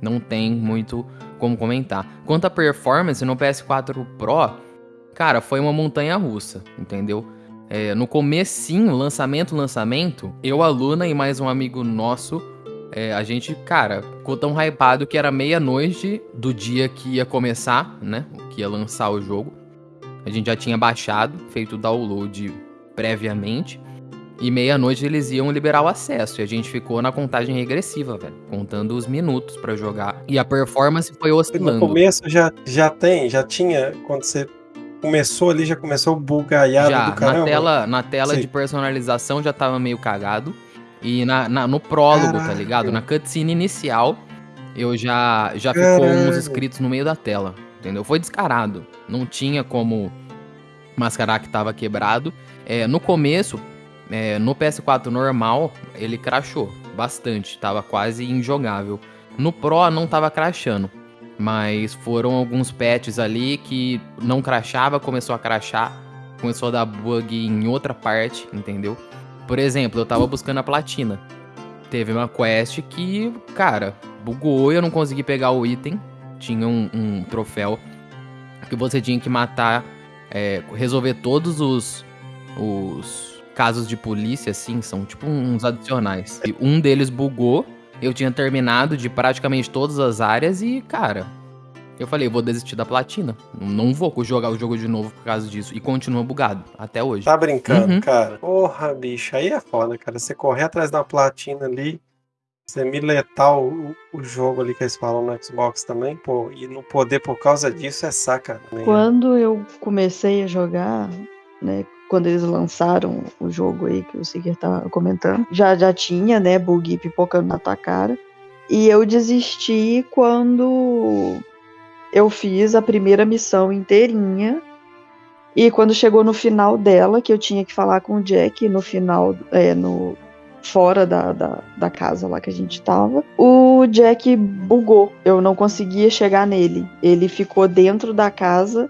não tem muito como comentar. Quanto à performance no PS4 Pro, cara, foi uma montanha russa, entendeu? É, no comecinho, lançamento, lançamento, eu, a Luna e mais um amigo nosso é, a gente, cara, ficou tão hypado que era meia-noite do dia que ia começar, né? Que ia lançar o jogo. A gente já tinha baixado, feito o download previamente. E meia-noite eles iam liberar o acesso. E a gente ficou na contagem regressiva, velho. Contando os minutos para jogar. E a performance foi oscilando. No começo já, já tem, já tinha. Quando você começou ali, já começou o bugaiado já, do caramba? Na tela, na tela de personalização já tava meio cagado. E na, na- no prólogo, tá Caralho. ligado? Na cutscene inicial, eu já, já ficou uns inscritos no meio da tela, entendeu? Foi descarado. Não tinha como mascarar que tava quebrado. É, no começo, é, no PS4 normal, ele crashou bastante. Tava quase injogável. No Pro não tava crashando. Mas foram alguns patches ali que não crashava, começou a crashar. Começou a dar bug em outra parte, entendeu? Por exemplo, eu tava buscando a platina. Teve uma quest que, cara, bugou e eu não consegui pegar o item. Tinha um, um troféu que você tinha que matar, é, resolver todos os, os casos de polícia, assim, são tipo uns adicionais. E um deles bugou, eu tinha terminado de praticamente todas as áreas e, cara, eu falei, eu vou desistir da platina. Não vou jogar o jogo de novo por causa disso. E continua bugado, até hoje. Tá brincando, Uhum. cara? Porra, bicho, aí é foda, cara. Você correr atrás da platina ali, você miletar o, o jogo ali que eles falam no Xbox também, pô, e não poder por causa disso é saca. né? Quando eu comecei a jogar, né? Quando eles lançaram o jogo aí que o Seeker tá comentando, já, já tinha, né, bug pipocando na tua cara. E eu desisti quando eu fiz a primeira missão inteirinha. E quando chegou no final dela, que eu tinha que falar com o Jack no final, é, no fora da, da, da casa lá que a gente tava, o Jack bugou. Eu não conseguia chegar nele. Ele ficou dentro da casa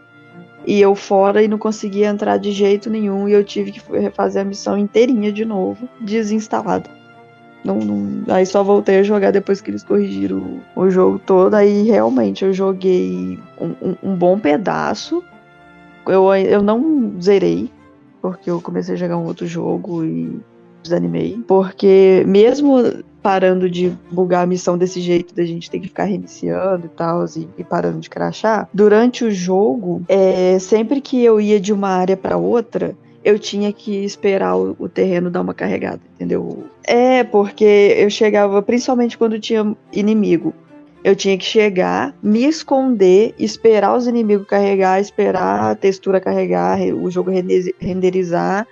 e eu fora e não conseguia entrar de jeito nenhum. E eu tive que refazer a missão inteirinha de novo, desinstalado. Não, não- aí só voltei a jogar depois que eles corrigiram o, o jogo todo. Aí realmente eu joguei um, um- um bom pedaço. Eu, eu não zerei, porque eu comecei a jogar um outro jogo e desanimei. Porque mesmo parando de bugar a missão desse jeito, da gente ter que ficar reiniciando e tal, e, e parando de crachar, durante o jogo, é, sempre que eu ia de uma área pra outra, eu tinha que esperar o, o terreno dar uma carregada, entendeu? É, porque eu chegava, principalmente quando tinha inimigo. Eu tinha que chegar, me esconder, esperar os inimigos carregar, esperar a textura carregar, re- o jogo rende- renderizar,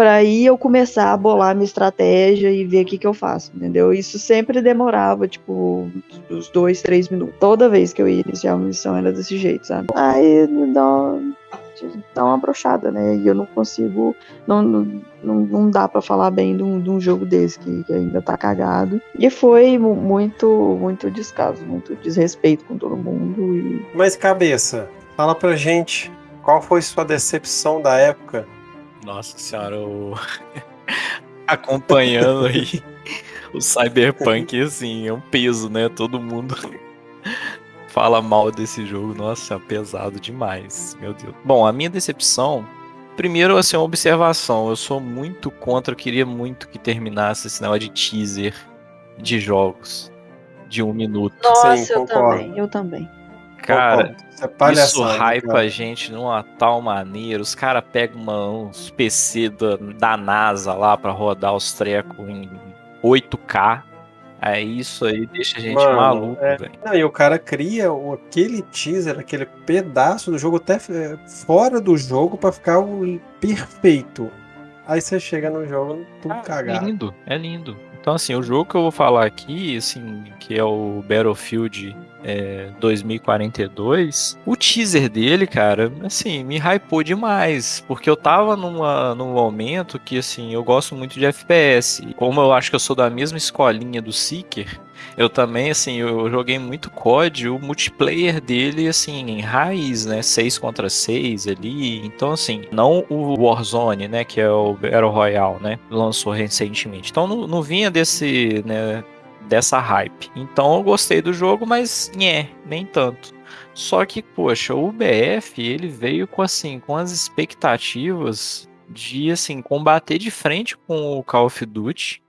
para aí eu começar a bolar minha estratégia e ver o que, que eu faço, entendeu? Isso sempre demorava, tipo, uns dois, três minutos. Toda vez que eu ia iniciar uma missão era desse jeito, sabe? Aí dá uma, dá uma brochada, né? E eu não consigo. Não, não, não, dá pra falar bem de um, de um jogo desse que, que ainda tá cagado. E foi mu- muito, muito descaso, muito desrespeito com todo mundo. E Mas cabeça, fala pra gente, qual foi sua decepção da época? Nossa senhora, eu... acompanhando aí o Cyberpunk, assim, é um peso, né? Todo mundo fala mal desse jogo. Nossa, é pesado demais, meu Deus. Bom, a minha decepção, primeiro, assim, uma observação. Eu sou muito contra, eu queria muito que terminasse esse negócio de teaser de jogos de um minuto. Sim, eu concordo. também, eu também. Cara, é Isso cara. a gente numa tal maneira. Os caras pegam uns PC da, da NASA lá pra rodar os trecos em 8K. Aí isso aí deixa a gente Mano, maluco, é. velho. Não, e o cara cria o- aquele teaser, aquele pedaço do jogo até é, fora do jogo pra ficar o perfeito. Aí você chega no jogo tudo Ah, é cagado. lindo, é lindo. Então, assim, o jogo que eu vou falar aqui, assim, que é o Battlefield é, 2042, o teaser dele, cara, assim, me hypou demais. Porque eu tava numa, num momento que, assim, eu gosto muito de FPS. Como eu acho que eu sou da mesma escolinha do Seeker, eu também, assim, eu joguei muito COD, o multiplayer dele, assim, em raiz, né? 6 contra 6 ali. Então, assim, não o Warzone, né? Que é o Battle Royale, né? Lançou recentemente. Então, não, não vinha desse, né? Dessa hype. Então, eu gostei do jogo, mas, nhé, nem tanto. Só que, poxa, o BF, ele veio com, assim, com as expectativas de, assim, combater de frente com o Call of Duty.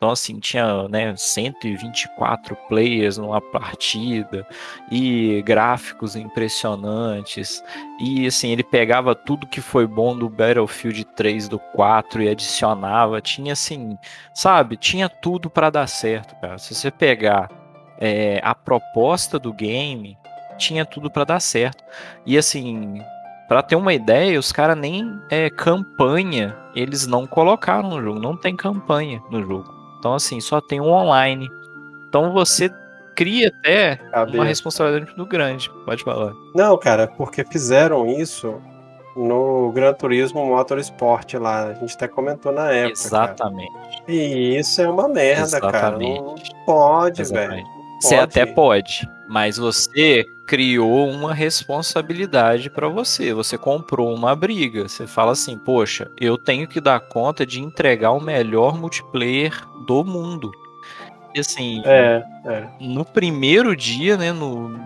Então, assim, tinha né, 124 players numa partida e gráficos impressionantes. E, assim, ele pegava tudo que foi bom do Battlefield 3, do 4 e adicionava. Tinha, assim, sabe? Tinha tudo para dar certo, cara. Se você pegar é, a proposta do game, tinha tudo para dar certo. E, assim, Pra ter uma ideia, os caras nem é, campanha eles não colocaram no jogo, não tem campanha no jogo. Então, assim, só tem um online. Então você cria até Cabe- uma responsabilidade muito grande. Pode falar. Não, cara, porque fizeram isso no Gran Turismo Motorsport lá. A gente até comentou na época. cara. Exatamente. E isso é uma merda, cara. Não Exatamente. pode, Exatamente. velho. Você até pode, mas você criou uma responsabilidade pra você. Você comprou uma briga. Você fala assim: Poxa, eu tenho que dar conta de entregar o melhor multiplayer do mundo. E assim, É, é. no primeiro dia, né, no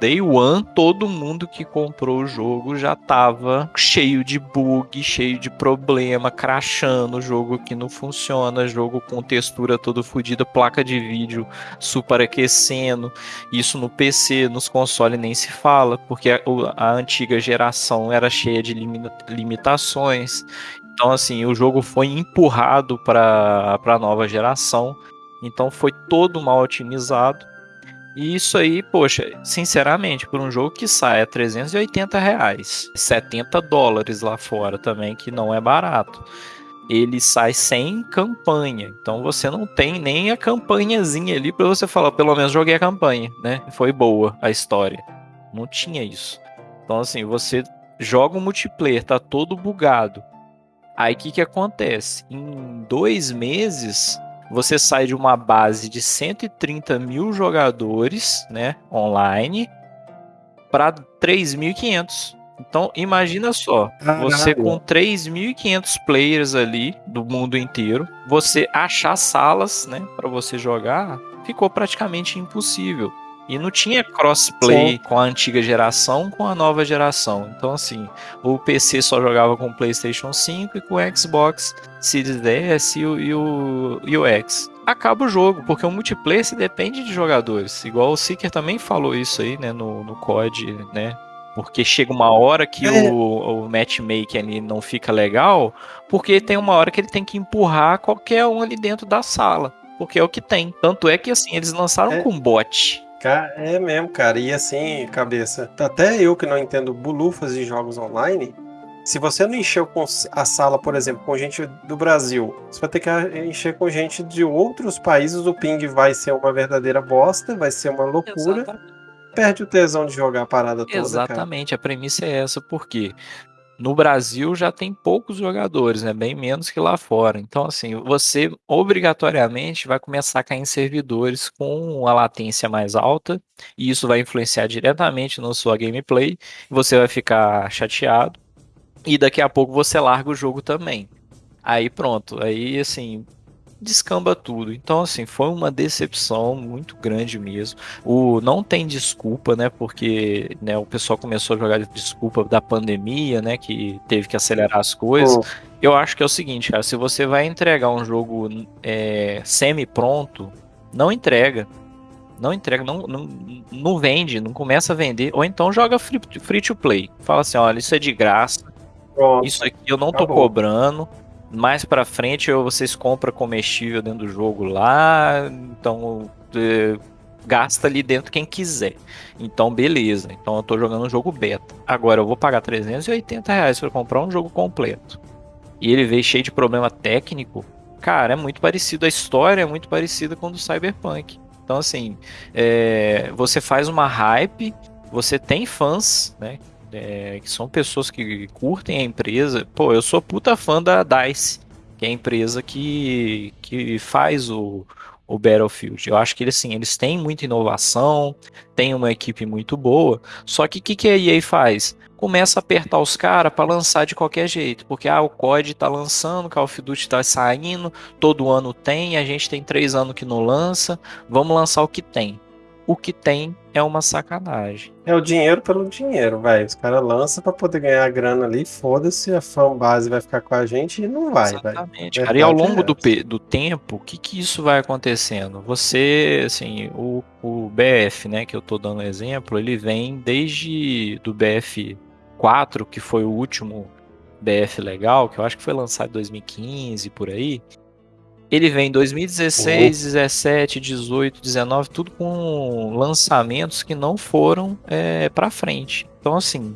Day One, todo mundo que comprou o jogo já tava cheio de bug, cheio de problema, crashando, jogo que não funciona, jogo com textura toda fodida, placa de vídeo superaquecendo. Isso no PC, nos consoles nem se fala, porque a, a antiga geração era cheia de limi- limitações. Então, assim, o jogo foi empurrado para a nova geração. Então foi todo mal otimizado. E isso aí, poxa, sinceramente, por um jogo que sai a 380 reais, 70 dólares lá fora também, que não é barato. Ele sai sem campanha. Então você não tem nem a campanhazinha ali pra você falar, pelo menos joguei a campanha, né? Foi boa a história. Não tinha isso. Então, assim, você joga o multiplayer, tá todo bugado. Aí o que, que acontece? Em dois meses, você sai de uma base de 130 mil jogadores, né, online, para 3.500. Então, imagina só, você Caralho. com 3.500 players ali do mundo inteiro, você achar salas, né, para você jogar, ficou praticamente impossível. E não tinha crossplay Sim. com a antiga geração com a nova geração. Então, assim, o PC só jogava com o PlayStation 5 e com o Xbox Series S e o, e o, e o X. Acaba o jogo, porque o multiplayer se depende de jogadores. Igual o Seeker também falou isso aí, né, no, no COD, né? Porque chega uma hora que É. o, o matchmaking ali não fica legal, porque tem uma hora que ele tem que empurrar qualquer um ali dentro da sala. Porque é o que tem. Tanto é que assim, eles lançaram É. com bot. É mesmo, cara. E assim, cabeça, até eu que não entendo bulufas de jogos online, se você não encheu com a sala, por exemplo, com gente do Brasil, você vai ter que encher com gente de outros países, o ping vai ser uma verdadeira bosta, vai ser uma loucura, perde o tesão de jogar a parada toda, cara. Exatamente, a premissa é essa, porque no Brasil já tem poucos jogadores, né? Bem menos que lá fora. Então, assim, você obrigatoriamente vai começar a cair em servidores com a latência mais alta, e isso vai influenciar diretamente na sua gameplay, você vai ficar chateado, e daqui a pouco você larga o jogo também. Aí pronto, aí assim, descamba tudo. Então, assim, foi uma decepção muito grande mesmo. O não tem desculpa, né? Porque né, o pessoal começou a jogar de desculpa da pandemia, né? Que teve que acelerar as coisas. Pô, Eu acho que é o seguinte, cara, se você vai entregar um jogo é, semi-pronto, não entrega. Não entrega, não, não, não vende, não começa a vender. Ou então joga free, free to play. Fala assim, olha, isso é de graça. pronto. Isso aqui eu não tô Acabou. cobrando. Mais pra frente vocês compram comestível dentro do jogo lá. Então é, gasta ali dentro quem quiser. Então beleza. Então eu tô jogando um jogo beta. Agora eu vou pagar 380 reais pra comprar um jogo completo. E ele veio cheio de problema técnico. Cara, é muito parecido. A história é muito parecida com a do Cyberpunk. Então assim, é, você faz uma hype. Você tem fãs, né? É, que são pessoas que curtem a empresa. Pô, eu sou puta fã da DICE, que é a empresa que, que faz o, o Battlefield. Eu acho que eles, assim, eles têm muita inovação, têm uma equipe muito boa, só que o que, que a EA faz? Começa a apertar os caras para lançar de qualquer jeito, porque ah, o COD tá lançando, Call of Duty tá saindo, todo ano tem, a gente tem três anos que não lança, vamos lançar o que tem. O que tem é uma sacanagem. É o dinheiro pelo dinheiro, velho. Os caras lançam pra poder ganhar a grana ali, foda-se, a fanbase vai ficar com a gente e não vai. Exatamente, cara. E ao longo é do, do tempo, o que que isso vai acontecendo? Você, assim, o, o BF, né, que eu tô dando exemplo, ele vem desde do BF4, que foi o último BF legal, que eu acho que foi lançado em 2015, por aí. Ele vem em 2016, 17, 18, 19, tudo com lançamentos que não foram é, para frente. Então, assim,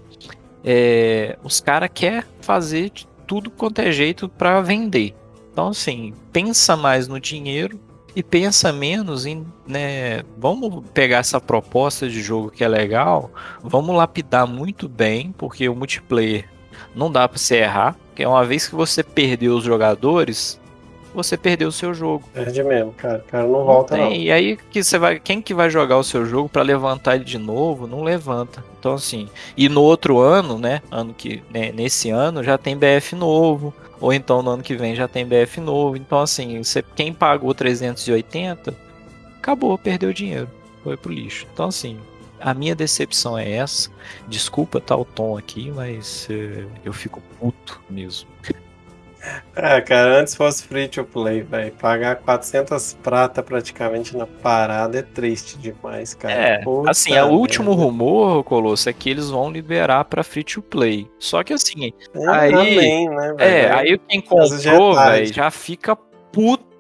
é, os caras querem fazer de tudo quanto é jeito para vender. Então, assim, pensa mais no dinheiro e pensa menos em, né, vamos pegar essa proposta de jogo que é legal, vamos lapidar muito bem, porque o multiplayer não dá para você errar, porque uma vez que você perdeu os jogadores, você perdeu o seu jogo. Perde mesmo, cara. O cara não volta não. E aí que você vai, quem que vai jogar o seu jogo para levantar ele de novo? Não levanta. Então assim, e no outro ano, né, ano que né, nesse ano já tem BF novo, ou então no ano que vem já tem BF novo. Então assim, você, quem pagou 380 acabou, perdeu dinheiro, foi pro lixo. Então assim, a minha decepção é essa. Desculpa tá o tom aqui, mas uh, eu fico puto mesmo. É, cara, antes fosse free to play, velho. Pagar 400 prata praticamente na parada é triste demais, cara. É, Puta assim, o último rumor, Colosso, é que eles vão liberar pra free to play. Só que assim, é, aí. Também, né, é, aí quem comprou, velho, já fica puto.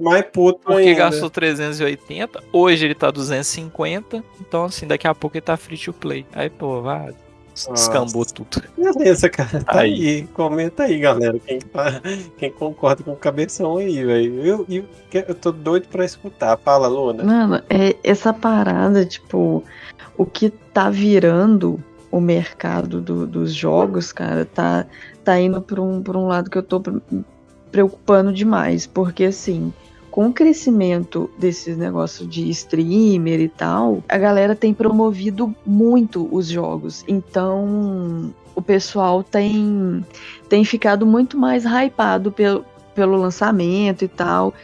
Mais puto Porque ainda. gastou 380, hoje ele tá 250, então assim, daqui a pouco ele tá free to play. Aí, pô, vai, Descambou tudo. Beleza, cara. Tá aí. aí. Comenta aí, galera. Quem, tá, quem concorda com o cabeção aí, velho. Eu, eu, eu tô doido pra escutar. Fala, Luna. Mano, é essa parada, tipo, o que tá virando o mercado do, dos jogos, cara, tá, tá indo por um, por um lado que eu tô preocupando demais. Porque, assim, com o crescimento desses negócios de streamer e tal, a galera tem promovido muito os jogos. Então, o pessoal tem, tem ficado muito mais hypado pelo, pelo lançamento e tal.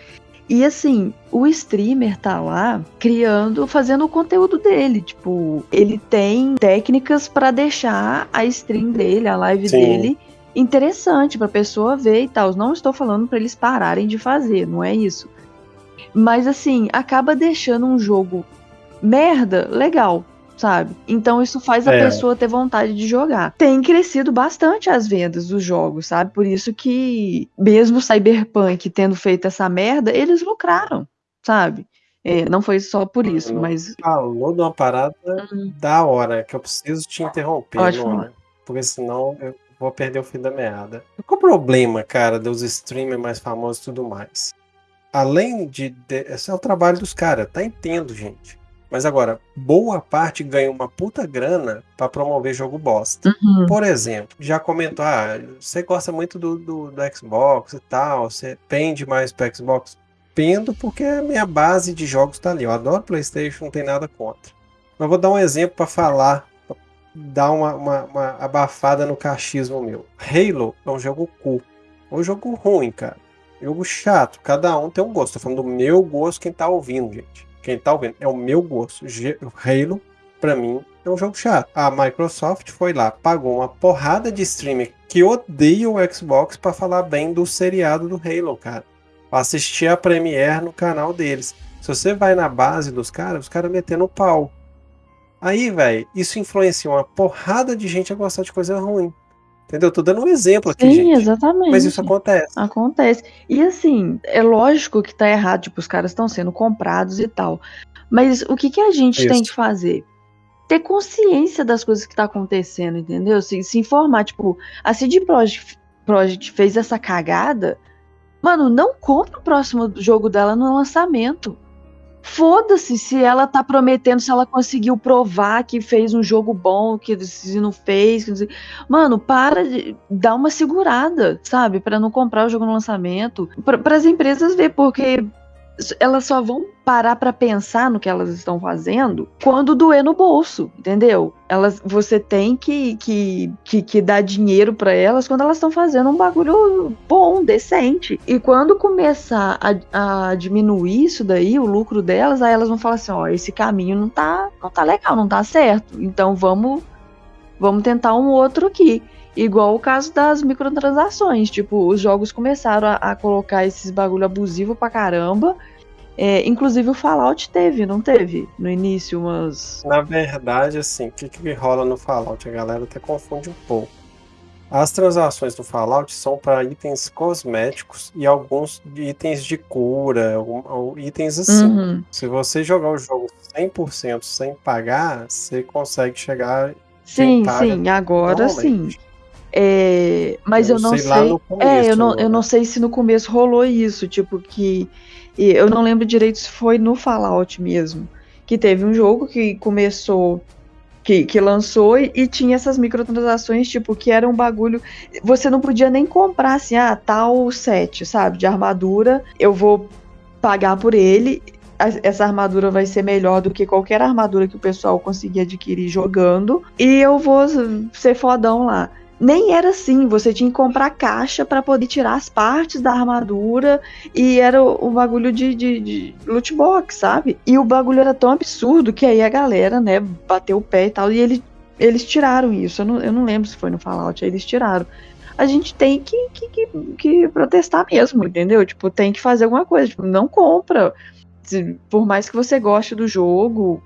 E assim, o streamer tá lá criando, fazendo o conteúdo dele. Tipo, ele tem técnicas para deixar a stream dele, a live Sim. dele interessante para pessoa ver e tal. Não estou falando para eles pararem de fazer, não é isso. Mas assim, acaba deixando um jogo merda legal, sabe? Então isso faz a é. pessoa ter vontade de jogar. Tem crescido bastante as vendas dos jogos, sabe? Por isso que, mesmo Cyberpunk tendo feito essa merda, eles lucraram, sabe? É, não foi só por isso, mas. Falou de uma parada uhum. da hora, que eu preciso te interromper, Luna, porque senão eu vou perder o fim da meada. Qual o problema, cara, dos streamers mais famosos e tudo mais? Além de, de. Esse é o trabalho dos caras, tá entendo, gente. Mas agora, boa parte ganha uma puta grana para promover jogo bosta. Uhum. Por exemplo, já comentou, ah, você gosta muito do, do, do Xbox e tal, você pende mais pro Xbox? Pendo porque a minha base de jogos tá ali. Eu adoro PlayStation, não tem nada contra. Mas vou dar um exemplo para falar, pra dar uma, uma, uma abafada no cachismo meu. Halo é um jogo cu. É um jogo ruim, cara. Jogo chato, cada um tem um gosto. Tô falando do meu gosto, quem tá ouvindo, gente. Quem tá ouvindo, é o meu gosto. Halo, pra mim, é um jogo chato. A Microsoft foi lá, pagou uma porrada de streamer que odeia o Xbox para falar bem do seriado do Halo, cara. Pra assistir a Premiere no canal deles. Se você vai na base dos caras, os caras metendo pau. Aí, velho, isso influencia uma porrada de gente a gostar de coisa ruim. Entendeu? Tô dando um exemplo aqui, Sim, gente. exatamente. Mas isso acontece. Acontece. E assim, é lógico que tá errado, tipo, os caras estão sendo comprados e tal. Mas o que, que a gente isso. tem que fazer? Ter consciência das coisas que tá acontecendo, entendeu? Se, se informar, tipo, a CD Projekt, Project fez essa cagada, mano, não compra o próximo jogo dela no lançamento. Foda-se se ela tá prometendo, se ela conseguiu provar que fez um jogo bom, que se não fez. Que Mano, para de dar uma segurada, sabe? para não comprar o jogo no lançamento. Para as empresas ver, porque elas só vão parar para pensar no que elas estão fazendo quando doer no bolso, entendeu? Elas, você tem que, que, que, que dar dinheiro para elas quando elas estão fazendo um bagulho bom, decente. E quando começar a, a diminuir isso daí, o lucro delas, aí elas vão falar assim, ó, esse caminho não tá, não tá legal, não tá certo. Então vamos, vamos tentar um outro aqui. Igual o caso das microtransações. Tipo, os jogos começaram a, a colocar esses bagulho abusivo pra caramba. É, inclusive o Fallout teve, não teve? No início, umas. Na verdade, assim, o que, que rola no Fallout? A galera até confunde um pouco. As transações do Fallout são para itens cosméticos e alguns itens de cura, ou, ou itens assim. Uhum. Se você jogar o jogo 100% sem pagar, você consegue chegar. Sim, sim, agora sim. É, mas eu, eu não sei. sei começo, é, eu não, eu não sei se no começo rolou isso, tipo, que. Eu não lembro direito se foi no Fallout mesmo. Que teve um jogo que começou. Que, que lançou e, e tinha essas microtransações, tipo, que era um bagulho. Você não podia nem comprar assim, ah, tal set, sabe? De armadura, eu vou pagar por ele essa armadura vai ser melhor do que qualquer armadura que o pessoal conseguir adquirir jogando. E eu vou ser fodão lá. Nem era assim, você tinha que comprar caixa para poder tirar as partes da armadura e era o, o bagulho de, de, de loot box, sabe? E o bagulho era tão absurdo que aí a galera, né, bateu o pé e tal, e ele, eles tiraram isso. Eu não, eu não lembro se foi no Fallout, aí eles tiraram a gente tem que, que, que, que, protestar mesmo, entendeu? Tipo, tem que fazer alguma coisa. Tipo, não compra por mais que você goste do jogo,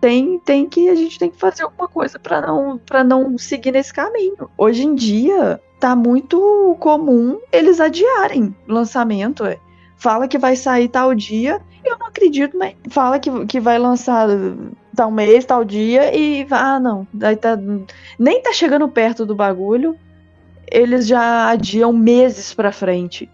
tem, tem que a gente tem que fazer alguma coisa para não para não seguir nesse caminho. Hoje em dia tá muito comum eles adiarem lançamento. É. Fala que vai sair tal dia, eu não acredito, mas fala que, que vai lançar tal mês, tal dia e ah não, tá nem tá chegando perto do bagulho, eles já adiam meses para frente.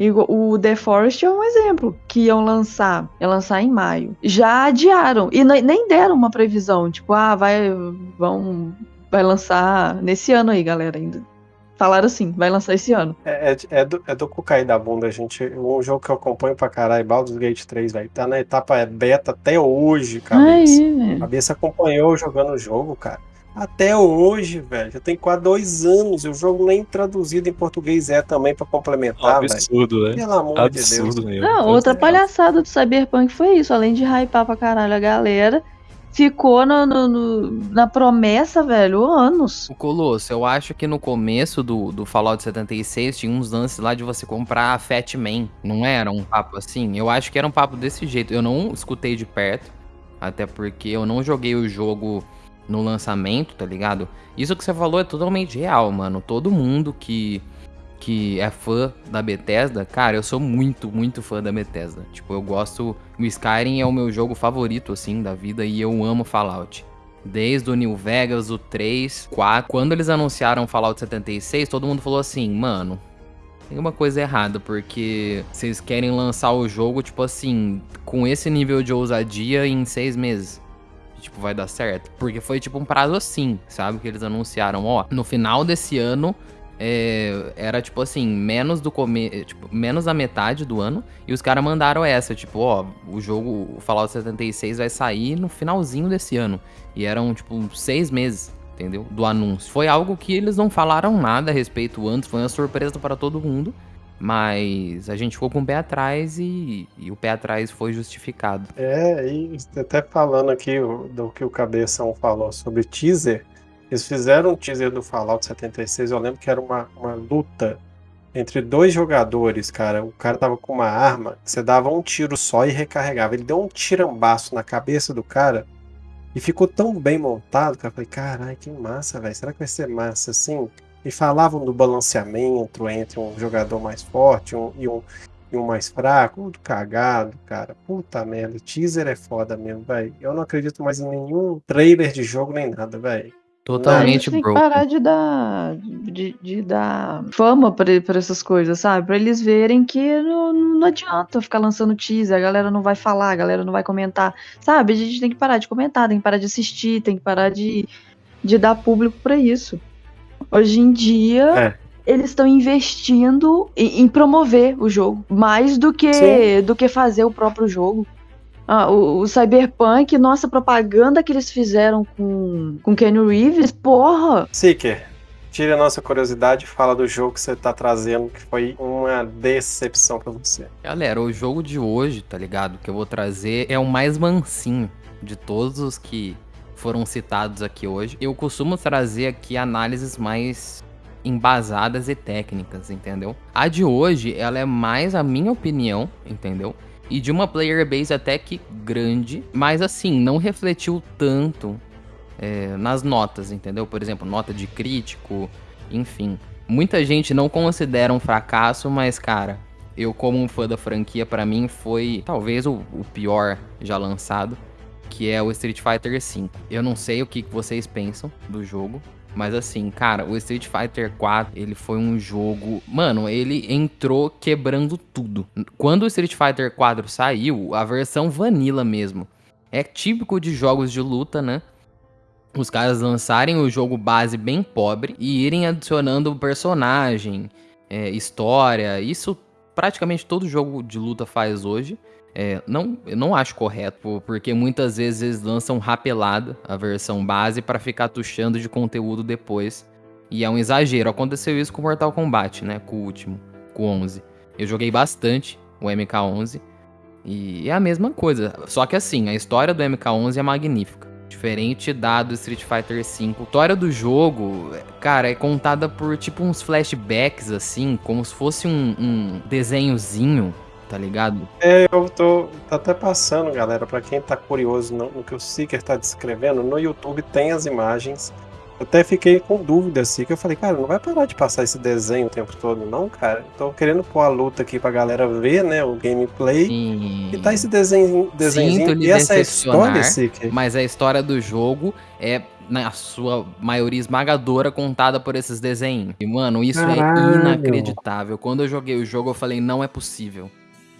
E o The Forest é um exemplo, que iam lançar, ia lançar em maio. Já adiaram e nem deram uma previsão, tipo, ah, vai, vão, vai lançar nesse ano aí, galera, ainda. Falaram assim, vai lançar esse ano. É, é, é do, é do cu cair da bunda, gente. Um jogo que eu acompanho pra caralho, Baldur's Gate 3, velho. Tá na etapa beta até hoje, cabeça. Aí, cabeça acompanhou jogando o jogo, cara. Até hoje, velho. Já tem quase dois anos. O jogo nem traduzido em português é também para complementar, velho. Absurdo, né? Pelo amor Absurdo de Deus. Mesmo. Não, outra palhaçada do Cyberpunk foi isso. Além de hypar pra caralho a galera, ficou no, no, no, na promessa, velho, anos. O Colosso, eu acho que no começo do, do Fallout 76 tinha uns lances lá de você comprar a Fat Man. Não era um papo assim? Eu acho que era um papo desse jeito. Eu não escutei de perto, até porque eu não joguei o jogo no lançamento, tá ligado? Isso que você falou é totalmente real, mano. Todo mundo que que é fã da Bethesda, cara, eu sou muito, muito fã da Bethesda. Tipo, eu gosto. O Skyrim é o meu jogo favorito, assim, da vida e eu amo Fallout. Desde o New Vegas, o 3, 4. Quando eles anunciaram Fallout 76, todo mundo falou assim, mano. Tem uma coisa errada, porque vocês querem lançar o jogo, tipo assim, com esse nível de ousadia em seis meses tipo, vai dar certo. Porque foi, tipo, um prazo assim, sabe? Que eles anunciaram, ó, no final desse ano, é, era, tipo assim, menos do come... Tipo, menos da metade do ano. E os caras mandaram essa, tipo, ó, o jogo, o Fallout 76 vai sair no finalzinho desse ano. E eram, tipo, seis meses, entendeu? Do anúncio. Foi algo que eles não falaram nada a respeito antes, foi uma surpresa para todo mundo. Mas a gente ficou com o pé atrás e, e, o pé atrás foi justificado. É, e até falando aqui do que o Cabeção falou sobre teaser, eles fizeram um teaser do Fallout 76, eu lembro que era uma, uma luta entre dois jogadores, cara. O cara tava com uma arma, você dava um tiro só e recarregava. Ele deu um tirambaço na cabeça do cara e ficou tão bem montado que eu falei, caralho, que massa, velho. Será que vai ser massa assim? E falavam do balanceamento entre um jogador mais forte um, e, um, e um mais fraco, tudo cagado, cara. Puta merda, teaser é foda mesmo, velho. Eu não acredito mais em nenhum trailer de jogo nem nada, velho. Totalmente tem que parar de dar, de, de dar fama pra, pra essas coisas, sabe? Pra eles verem que não, não adianta ficar lançando teaser, a galera não vai falar, a galera não vai comentar, sabe? A gente tem que parar de comentar, tem que parar de assistir, tem que parar de, de dar público para isso. Hoje em dia, é. eles estão investindo em, em, promover o jogo, mais do que, do que fazer o próprio jogo. Ah, o, o, Cyberpunk, nossa propaganda que eles fizeram com, com Kenny Reeves, porra! Seeker, tira a nossa curiosidade e fala do jogo que você tá trazendo, que foi uma decepção para você. Galera, o jogo de hoje, tá ligado? Que eu vou trazer é o mais mansinho de todos os que foram citados aqui hoje. Eu costumo trazer aqui análises mais embasadas e técnicas, entendeu? A de hoje, ela é mais a minha opinião, entendeu? E de uma player base até que grande, mas assim, não refletiu tanto é, nas notas, entendeu? Por exemplo, nota de crítico, enfim. Muita gente não considera um fracasso, mas cara, eu como um fã da franquia, para mim foi talvez o, o pior já lançado que é o Street Fighter V. Eu não sei o que vocês pensam do jogo, Mas assim, cara, o Street Fighter 4, ele foi um jogo. Mano, ele entrou quebrando tudo. Quando o Street Fighter 4 saiu, a versão vanilla mesmo. É típico de jogos de luta, né? Os caras lançarem o jogo base bem pobre e irem adicionando personagem, é, história. Isso praticamente todo jogo de luta faz hoje. É, não, eu não acho correto, porque muitas vezes eles lançam rapelada a versão base para ficar tuchando de conteúdo depois. E é um exagero. Aconteceu isso com Mortal Kombat, né? Com o último, com o 11. Eu joguei bastante o MK11 e é a mesma coisa. Só que assim, a história do MK11 é magnífica. Diferente da do Street Fighter V. A história do jogo, cara, é contada por tipo uns flashbacks, assim, como se fosse um, um desenhozinho tá ligado? É, eu tô tá até passando, galera, para quem tá curioso no, no, que o Seeker tá descrevendo, no YouTube tem as imagens. Eu até fiquei com dúvida assim, que eu falei, cara, não vai parar de passar esse desenho o tempo todo, não, cara. Tô querendo pôr a luta aqui pra galera ver, né, o gameplay. Sim. E tá esse desenho, desenho e essa é história, Seeker. Mas a história do jogo é na sua maioria esmagadora contada por esses desenhos. E, mano, isso é Caralho. é inacreditável. Quando eu joguei o jogo, eu falei, não é possível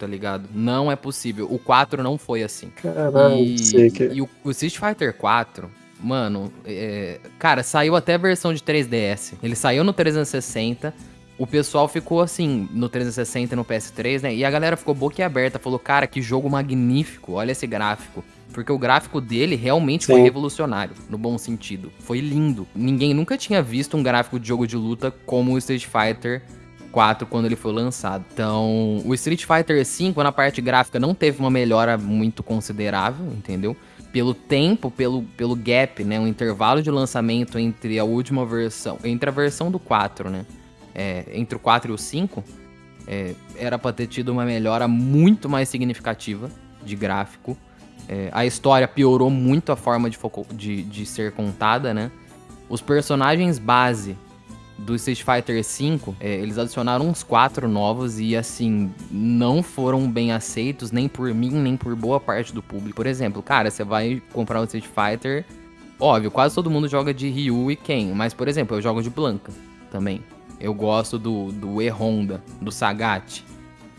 tá ligado? Não é possível. O 4 não foi assim. Caralho, e, que... e o, o Street Fighter 4, mano, é, cara, saiu até a versão de 3DS. Ele saiu no 360. O pessoal ficou assim, no 360 e no PS3, né? E a galera ficou boquiaberta, falou, cara, que jogo magnífico, olha esse gráfico. Porque o gráfico dele realmente Sim. foi revolucionário, no bom sentido. Foi lindo. Ninguém nunca tinha visto um gráfico de jogo de luta como o Street Fighter 4 quando ele foi lançado. Então, o Street Fighter V na parte gráfica não teve uma melhora muito considerável, entendeu? Pelo tempo, pelo, pelo gap, né? O intervalo de lançamento entre a última versão, entre a versão do 4, né? É, entre o 4 e o 5, é, era pra ter tido uma melhora muito mais significativa de gráfico. É, a história piorou muito a forma de, de, de ser contada, né? Os personagens base do Street Fighter V, é, eles adicionaram uns quatro novos e, assim, não foram bem aceitos nem por mim, nem por boa parte do público. Por exemplo, cara, você vai comprar um Street Fighter, óbvio, quase todo mundo joga de Ryu e Ken, mas, por exemplo, eu jogo de Blanca também. Eu gosto do, do E-Honda, do Sagat.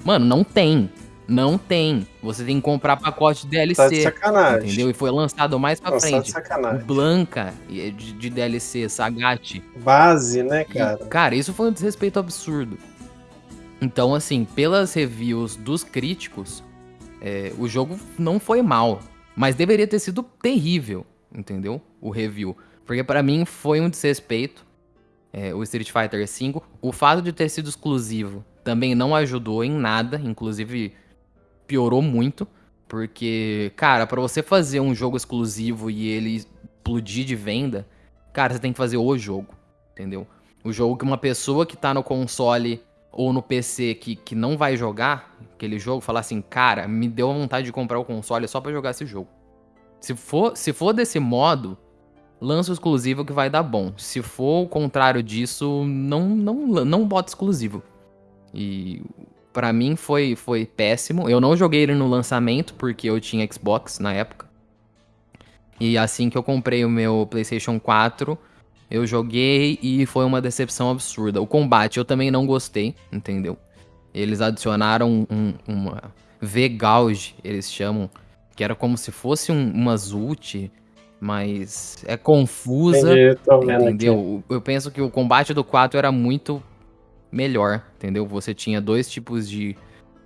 Mano, não tem. Não tem. Você tem que comprar pacote de DLC. Tá de sacanagem. Entendeu? E foi lançado mais pra Nossa, frente. de sacanagem. Blanca de, de DLC, Sagat. Base, né, cara? E, cara, isso foi um desrespeito absurdo. Então, assim, pelas reviews dos críticos, é, o jogo não foi mal. Mas deveria ter sido terrível, entendeu? O review. Porque para mim foi um desrespeito. É, o Street Fighter V. O fato de ter sido exclusivo também não ajudou em nada. Inclusive, piorou muito. Porque, cara, para você fazer um jogo exclusivo e ele explodir de venda, cara, você tem que fazer o jogo, entendeu? O jogo que uma pessoa que tá no console ou no PC que, que não vai jogar aquele jogo, falar assim, cara, me deu vontade de comprar o console só para jogar esse jogo. Se for, se for desse modo, lança o exclusivo que vai dar bom. Se for o contrário disso, não, não, não bota exclusivo. E para mim foi, foi péssimo. Eu não joguei ele no lançamento porque eu tinha Xbox na época. E assim que eu comprei o meu PlayStation 4, eu joguei e foi uma decepção absurda. O combate eu também não gostei, entendeu? Eles adicionaram um, uma V-Gauge, eles chamam, que era como se fosse um, uma Zult, mas é confusa, Entendi, entendeu? Eu penso que o combate do 4 era muito melhor, entendeu? Você tinha dois tipos de.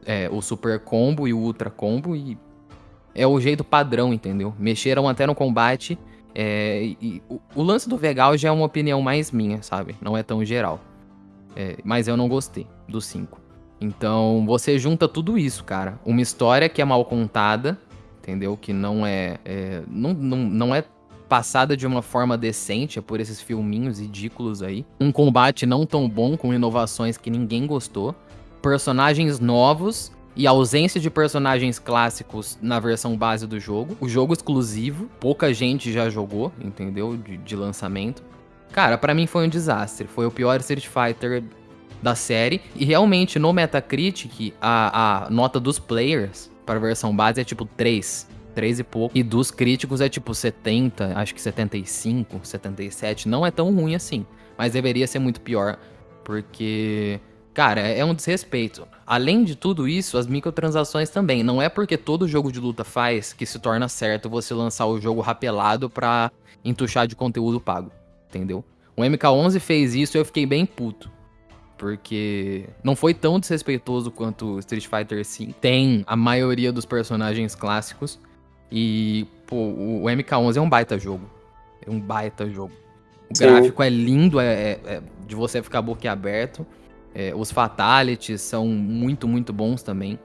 É, o super combo e o ultra combo, e é o jeito padrão, entendeu? Mexeram até no combate. É, e o, o, lance do Vegal já é uma opinião mais minha, sabe? Não é tão geral. É, mas eu não gostei do 5. Então você junta tudo isso, cara. Uma história que é mal contada, entendeu? Que não é. é não, não, não é passada de uma forma decente por esses filminhos ridículos aí. Um combate não tão bom, com inovações que ninguém gostou. Personagens novos e ausência de personagens clássicos na versão base do jogo. O jogo exclusivo, pouca gente já jogou, entendeu? De, de lançamento. Cara, para mim foi um desastre. Foi o pior Street Fighter da série. E realmente, no Metacritic, a, a nota dos players para a versão base é tipo 3. 3 e pouco. E dos críticos é tipo 70, acho que 75, 77. Não é tão ruim assim. Mas deveria ser muito pior. Porque, cara, é um desrespeito. Além de tudo isso, as microtransações também. Não é porque todo jogo de luta faz que se torna certo você lançar o jogo rapelado pra entuchar de conteúdo pago. Entendeu? O MK11 fez isso e eu fiquei bem puto. Porque não foi tão desrespeitoso quanto Street Fighter V. Tem a maioria dos personagens clássicos. E, pô, o MK11 é um baita jogo. É um baita jogo. O Sim. gráfico é lindo, é, é, é, de você ficar boquiaberto. É, os fatalities são muito, muito bons também.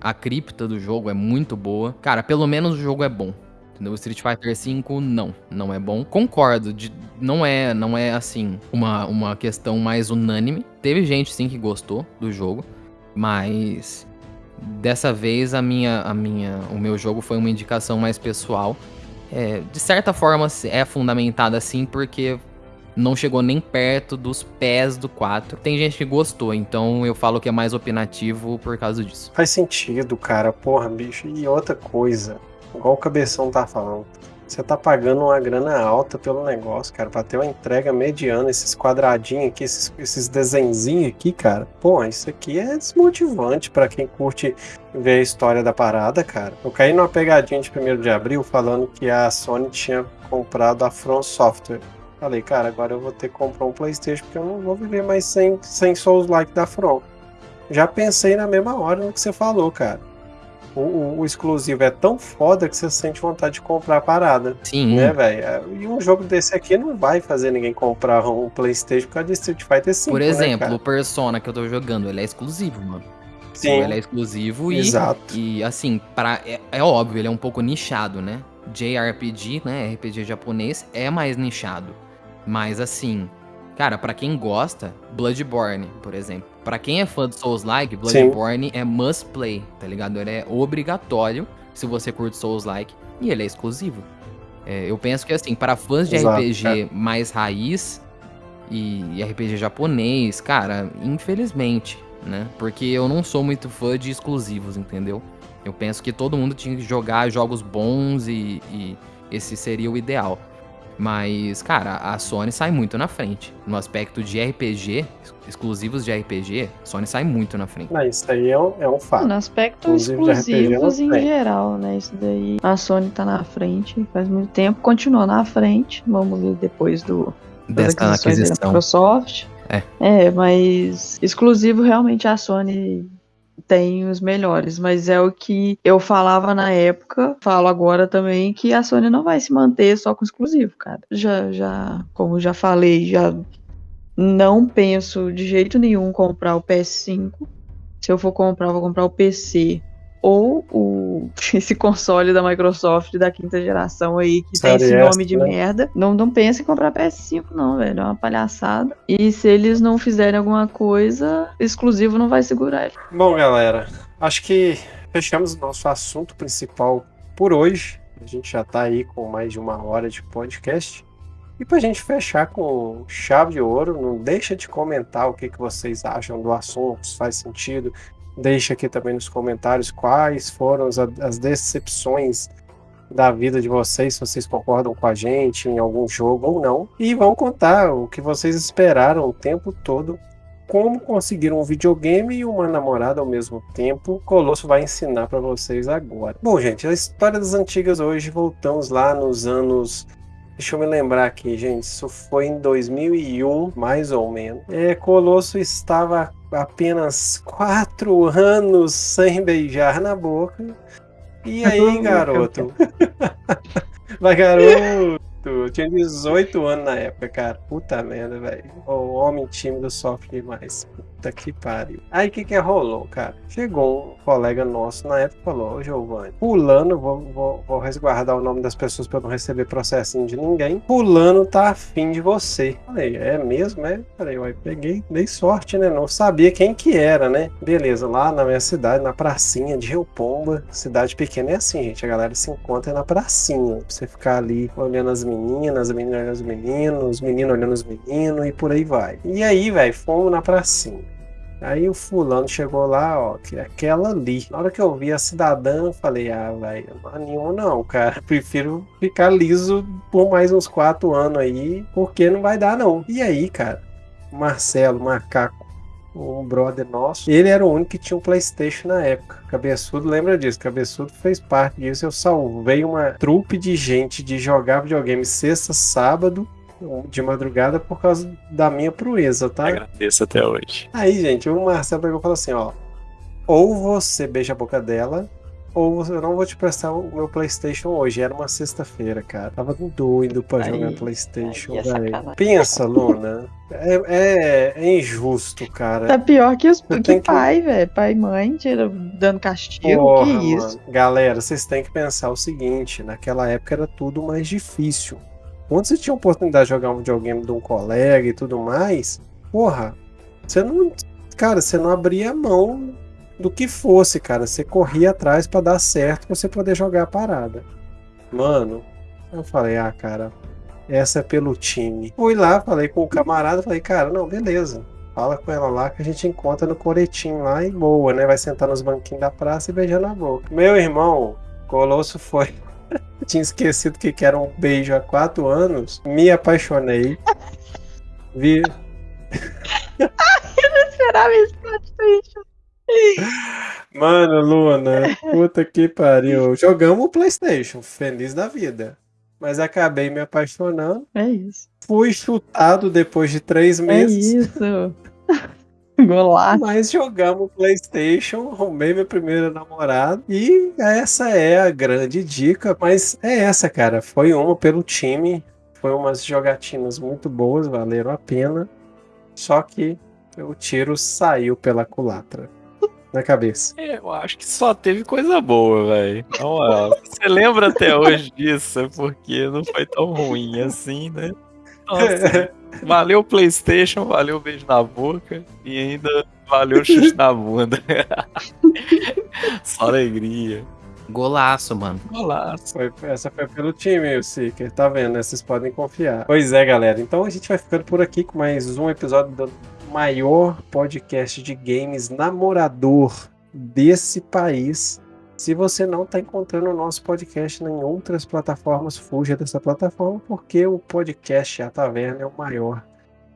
A cripta do jogo é muito boa. Cara, pelo menos o jogo é bom. No Street Fighter V, não, não é bom. Concordo, de, não é, não é assim uma, uma questão mais unânime. Teve gente sim que gostou do jogo, mas dessa vez a minha, a minha, o meu jogo foi uma indicação mais pessoal. É, de certa forma é fundamentada assim porque não chegou nem perto dos pés do 4. Tem gente que gostou, então eu falo que é mais opinativo por causa disso. Faz sentido, cara. Porra, bicho. E outra coisa, igual o Cabeção tá falando. Você tá pagando uma grana alta pelo negócio, cara, pra ter uma entrega mediana, esses quadradinhos aqui, esses, esses aqui, cara. Pô, isso aqui é desmotivante para quem curte ver a história da parada, cara. Eu caí numa pegadinha de 1 de abril falando que a Sony tinha comprado a From Software. Falei, cara, agora eu vou ter que comprar um PlayStation porque eu não vou viver mais sem, sem Souls-like da From. Já pensei na mesma hora no que você falou, cara o, o, o, exclusivo é tão foda que você sente vontade de comprar a parada. Sim. Né, velho? É, e um jogo desse aqui não vai fazer ninguém comprar um PlayStation por causa de Street Fighter 5. Por né, exemplo, né, o Persona que eu tô jogando, ele é exclusivo, mano. Sim. Ele é exclusivo e, Exato. e assim, para é, é óbvio, ele é um pouco nichado, né? JRPG, né? RPG japonês é mais nichado. Mas assim, Cara, para quem gosta, Bloodborne, por exemplo. Para quem é fã de Souls-like, Bloodborne Sim. é must play, tá ligado? Ele é obrigatório se você curte Souls-like e ele é exclusivo. É, eu penso que assim, para fãs de Exato, RPG é. mais raiz e RPG japonês, cara, infelizmente, né? Porque eu não sou muito fã de exclusivos, entendeu? Eu penso que todo mundo tinha que jogar jogos bons e, e esse seria o ideal. Mas, cara, a Sony sai muito na frente. No aspecto de RPG, exclusivos de RPG, a Sony sai muito na frente. Não, isso aí é um, é um fato. No aspecto exclusivos em geral, né? Isso daí. A Sony tá na frente faz muito tempo, continua na frente. Vamos ver depois do. Dessa aquisição da Microsoft. É. É, mas exclusivo realmente a Sony tem os melhores, mas é o que eu falava na época, falo agora também que a Sony não vai se manter só com exclusivo, cara. Já, já, como já falei, já não penso de jeito nenhum comprar o PS5. Se eu for comprar, vou comprar o PC ou o, esse console da Microsoft da quinta geração aí, que tem esse nome de né? merda. Não, não pensa em comprar PS5, não, velho. É uma palhaçada. E se eles não fizerem alguma coisa, exclusivo não vai segurar ele. Bom, galera, acho que fechamos o nosso assunto principal por hoje. A gente já tá aí com mais de uma hora de podcast. E pra gente fechar com chave de ouro, não deixa de comentar o que, que vocês acham do assunto, se faz sentido, Deixe aqui também nos comentários quais foram as, as decepções da vida de vocês, se vocês concordam com a gente em algum jogo ou não. E vão contar o que vocês esperaram o tempo todo, como conseguir um videogame e uma namorada ao mesmo tempo. Colosso vai ensinar para vocês agora. Bom, gente, a história das antigas hoje, voltamos lá nos anos Deixa eu me lembrar aqui, gente. Isso foi em 2001, mais ou menos. É, Colosso estava apenas quatro anos sem beijar na boca. E aí, garoto? Vai, garoto! Eu tinha 18 anos na época, cara. Puta merda, velho. O homem tímido sofre demais. Puta que pariu. Aí o que que rolou, cara? Chegou um colega nosso na época e falou: Ô Giovanni, Pulando, vou, vou, vou resguardar o nome das pessoas pra não receber processinho de ninguém. Pulando tá afim de você. Falei: É mesmo? É? Falei: Ué, peguei, dei sorte, né? Não sabia quem que era, né? Beleza, lá na minha cidade, na pracinha de Rio Pomba. Cidade pequena é assim, gente. A galera se encontra na pracinha. Pra você ficar ali olhando as meninas, as meninas olhando os meninos, os meninos olhando os meninos e por aí vai. E aí, velho, fomos na pracinha. Aí o fulano chegou lá, ó, que é aquela ali. Na hora que eu vi a cidadã, falei, ah, velho, animo não, cara. Prefiro ficar liso por mais uns quatro anos aí, porque não vai dar não. E aí, cara, Marcelo, macaco, um brother nosso, ele era o único que tinha um Playstation na época. Cabeçudo lembra disso, Cabeçudo fez parte disso. Eu salvei uma trupe de gente de jogar videogame sexta, sábado, de madrugada por causa da minha proeza, tá? Agradeço até hoje. Aí, gente, o Marcelo pegou e falou assim, ó. Ou você beija a boca dela, ou eu não vou te prestar o meu Playstation hoje. Era uma sexta-feira, cara. Tava doido pra Aí, jogar Playstation, velho. Pensa, Luna. É, é, é injusto, cara. Tá pior que os que que- pai, velho. Pai e mãe tira, dando castigo. Porra, que isso? mano. Galera, vocês têm que pensar o seguinte: naquela época era tudo mais difícil. Quando você tinha a oportunidade de jogar um videogame de um colega e tudo mais, porra, você não. Cara, você não abria mão do que fosse, cara. Você corria atrás pra dar certo pra você poder jogar a parada. Mano, eu falei, ah, cara, essa é pelo time. Fui lá, falei com o camarada, falei, cara, não, beleza. Fala com ela lá que a gente encontra no coretinho lá e boa, né? Vai sentar nos banquinhos da praça e beijar na boca. Meu irmão, Colosso foi. Tinha esquecido que era um beijo há quatro anos. Me apaixonei. Vi. Esperava esse plot twist. Mano, Luna, puta que pariu. Jogamos o PlayStation, feliz da vida. Mas acabei me apaixonando. É isso. Fui chutado depois de três É meses. isso. Golaço. Mas jogamos PlayStation, arrumei minha primeira namorada e essa é a grande dica. Mas é essa, cara. Foi uma pelo time, foi umas jogatinas muito boas, valeram a pena. Só que o tiro saiu pela culatra na cabeça. É, Eu acho que só teve coisa boa, velho. Você lembra até hoje disso, é porque não foi tão ruim assim, né? Nossa, valeu PlayStation, valeu beijo na boca e ainda valeu o chute na bunda. Só alegria. Golaço, mano. Golaço. Foi- essa foi pelo time, o Seeker, tá vendo? né? Vocês podem confiar. Pois é, galera. Então a gente vai ficando por aqui com mais um episódio do maior podcast de games namorador desse país. Se você não está encontrando o nosso podcast em outras plataformas, fuja dessa plataforma, porque o podcast A Taverna é o maior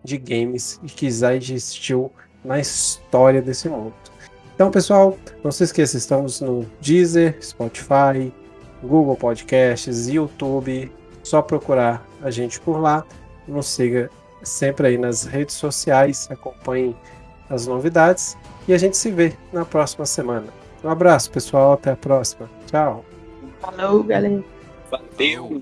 de games que já existiu na história desse mundo. Então, pessoal, não se esqueça, estamos no Deezer, Spotify, Google Podcasts, YouTube. Só procurar a gente por lá. Nos siga sempre aí nas redes sociais, acompanhe as novidades e a gente se vê na próxima semana. Um abraço, pessoal. Até a próxima. Tchau. Falou, galera. Valeu.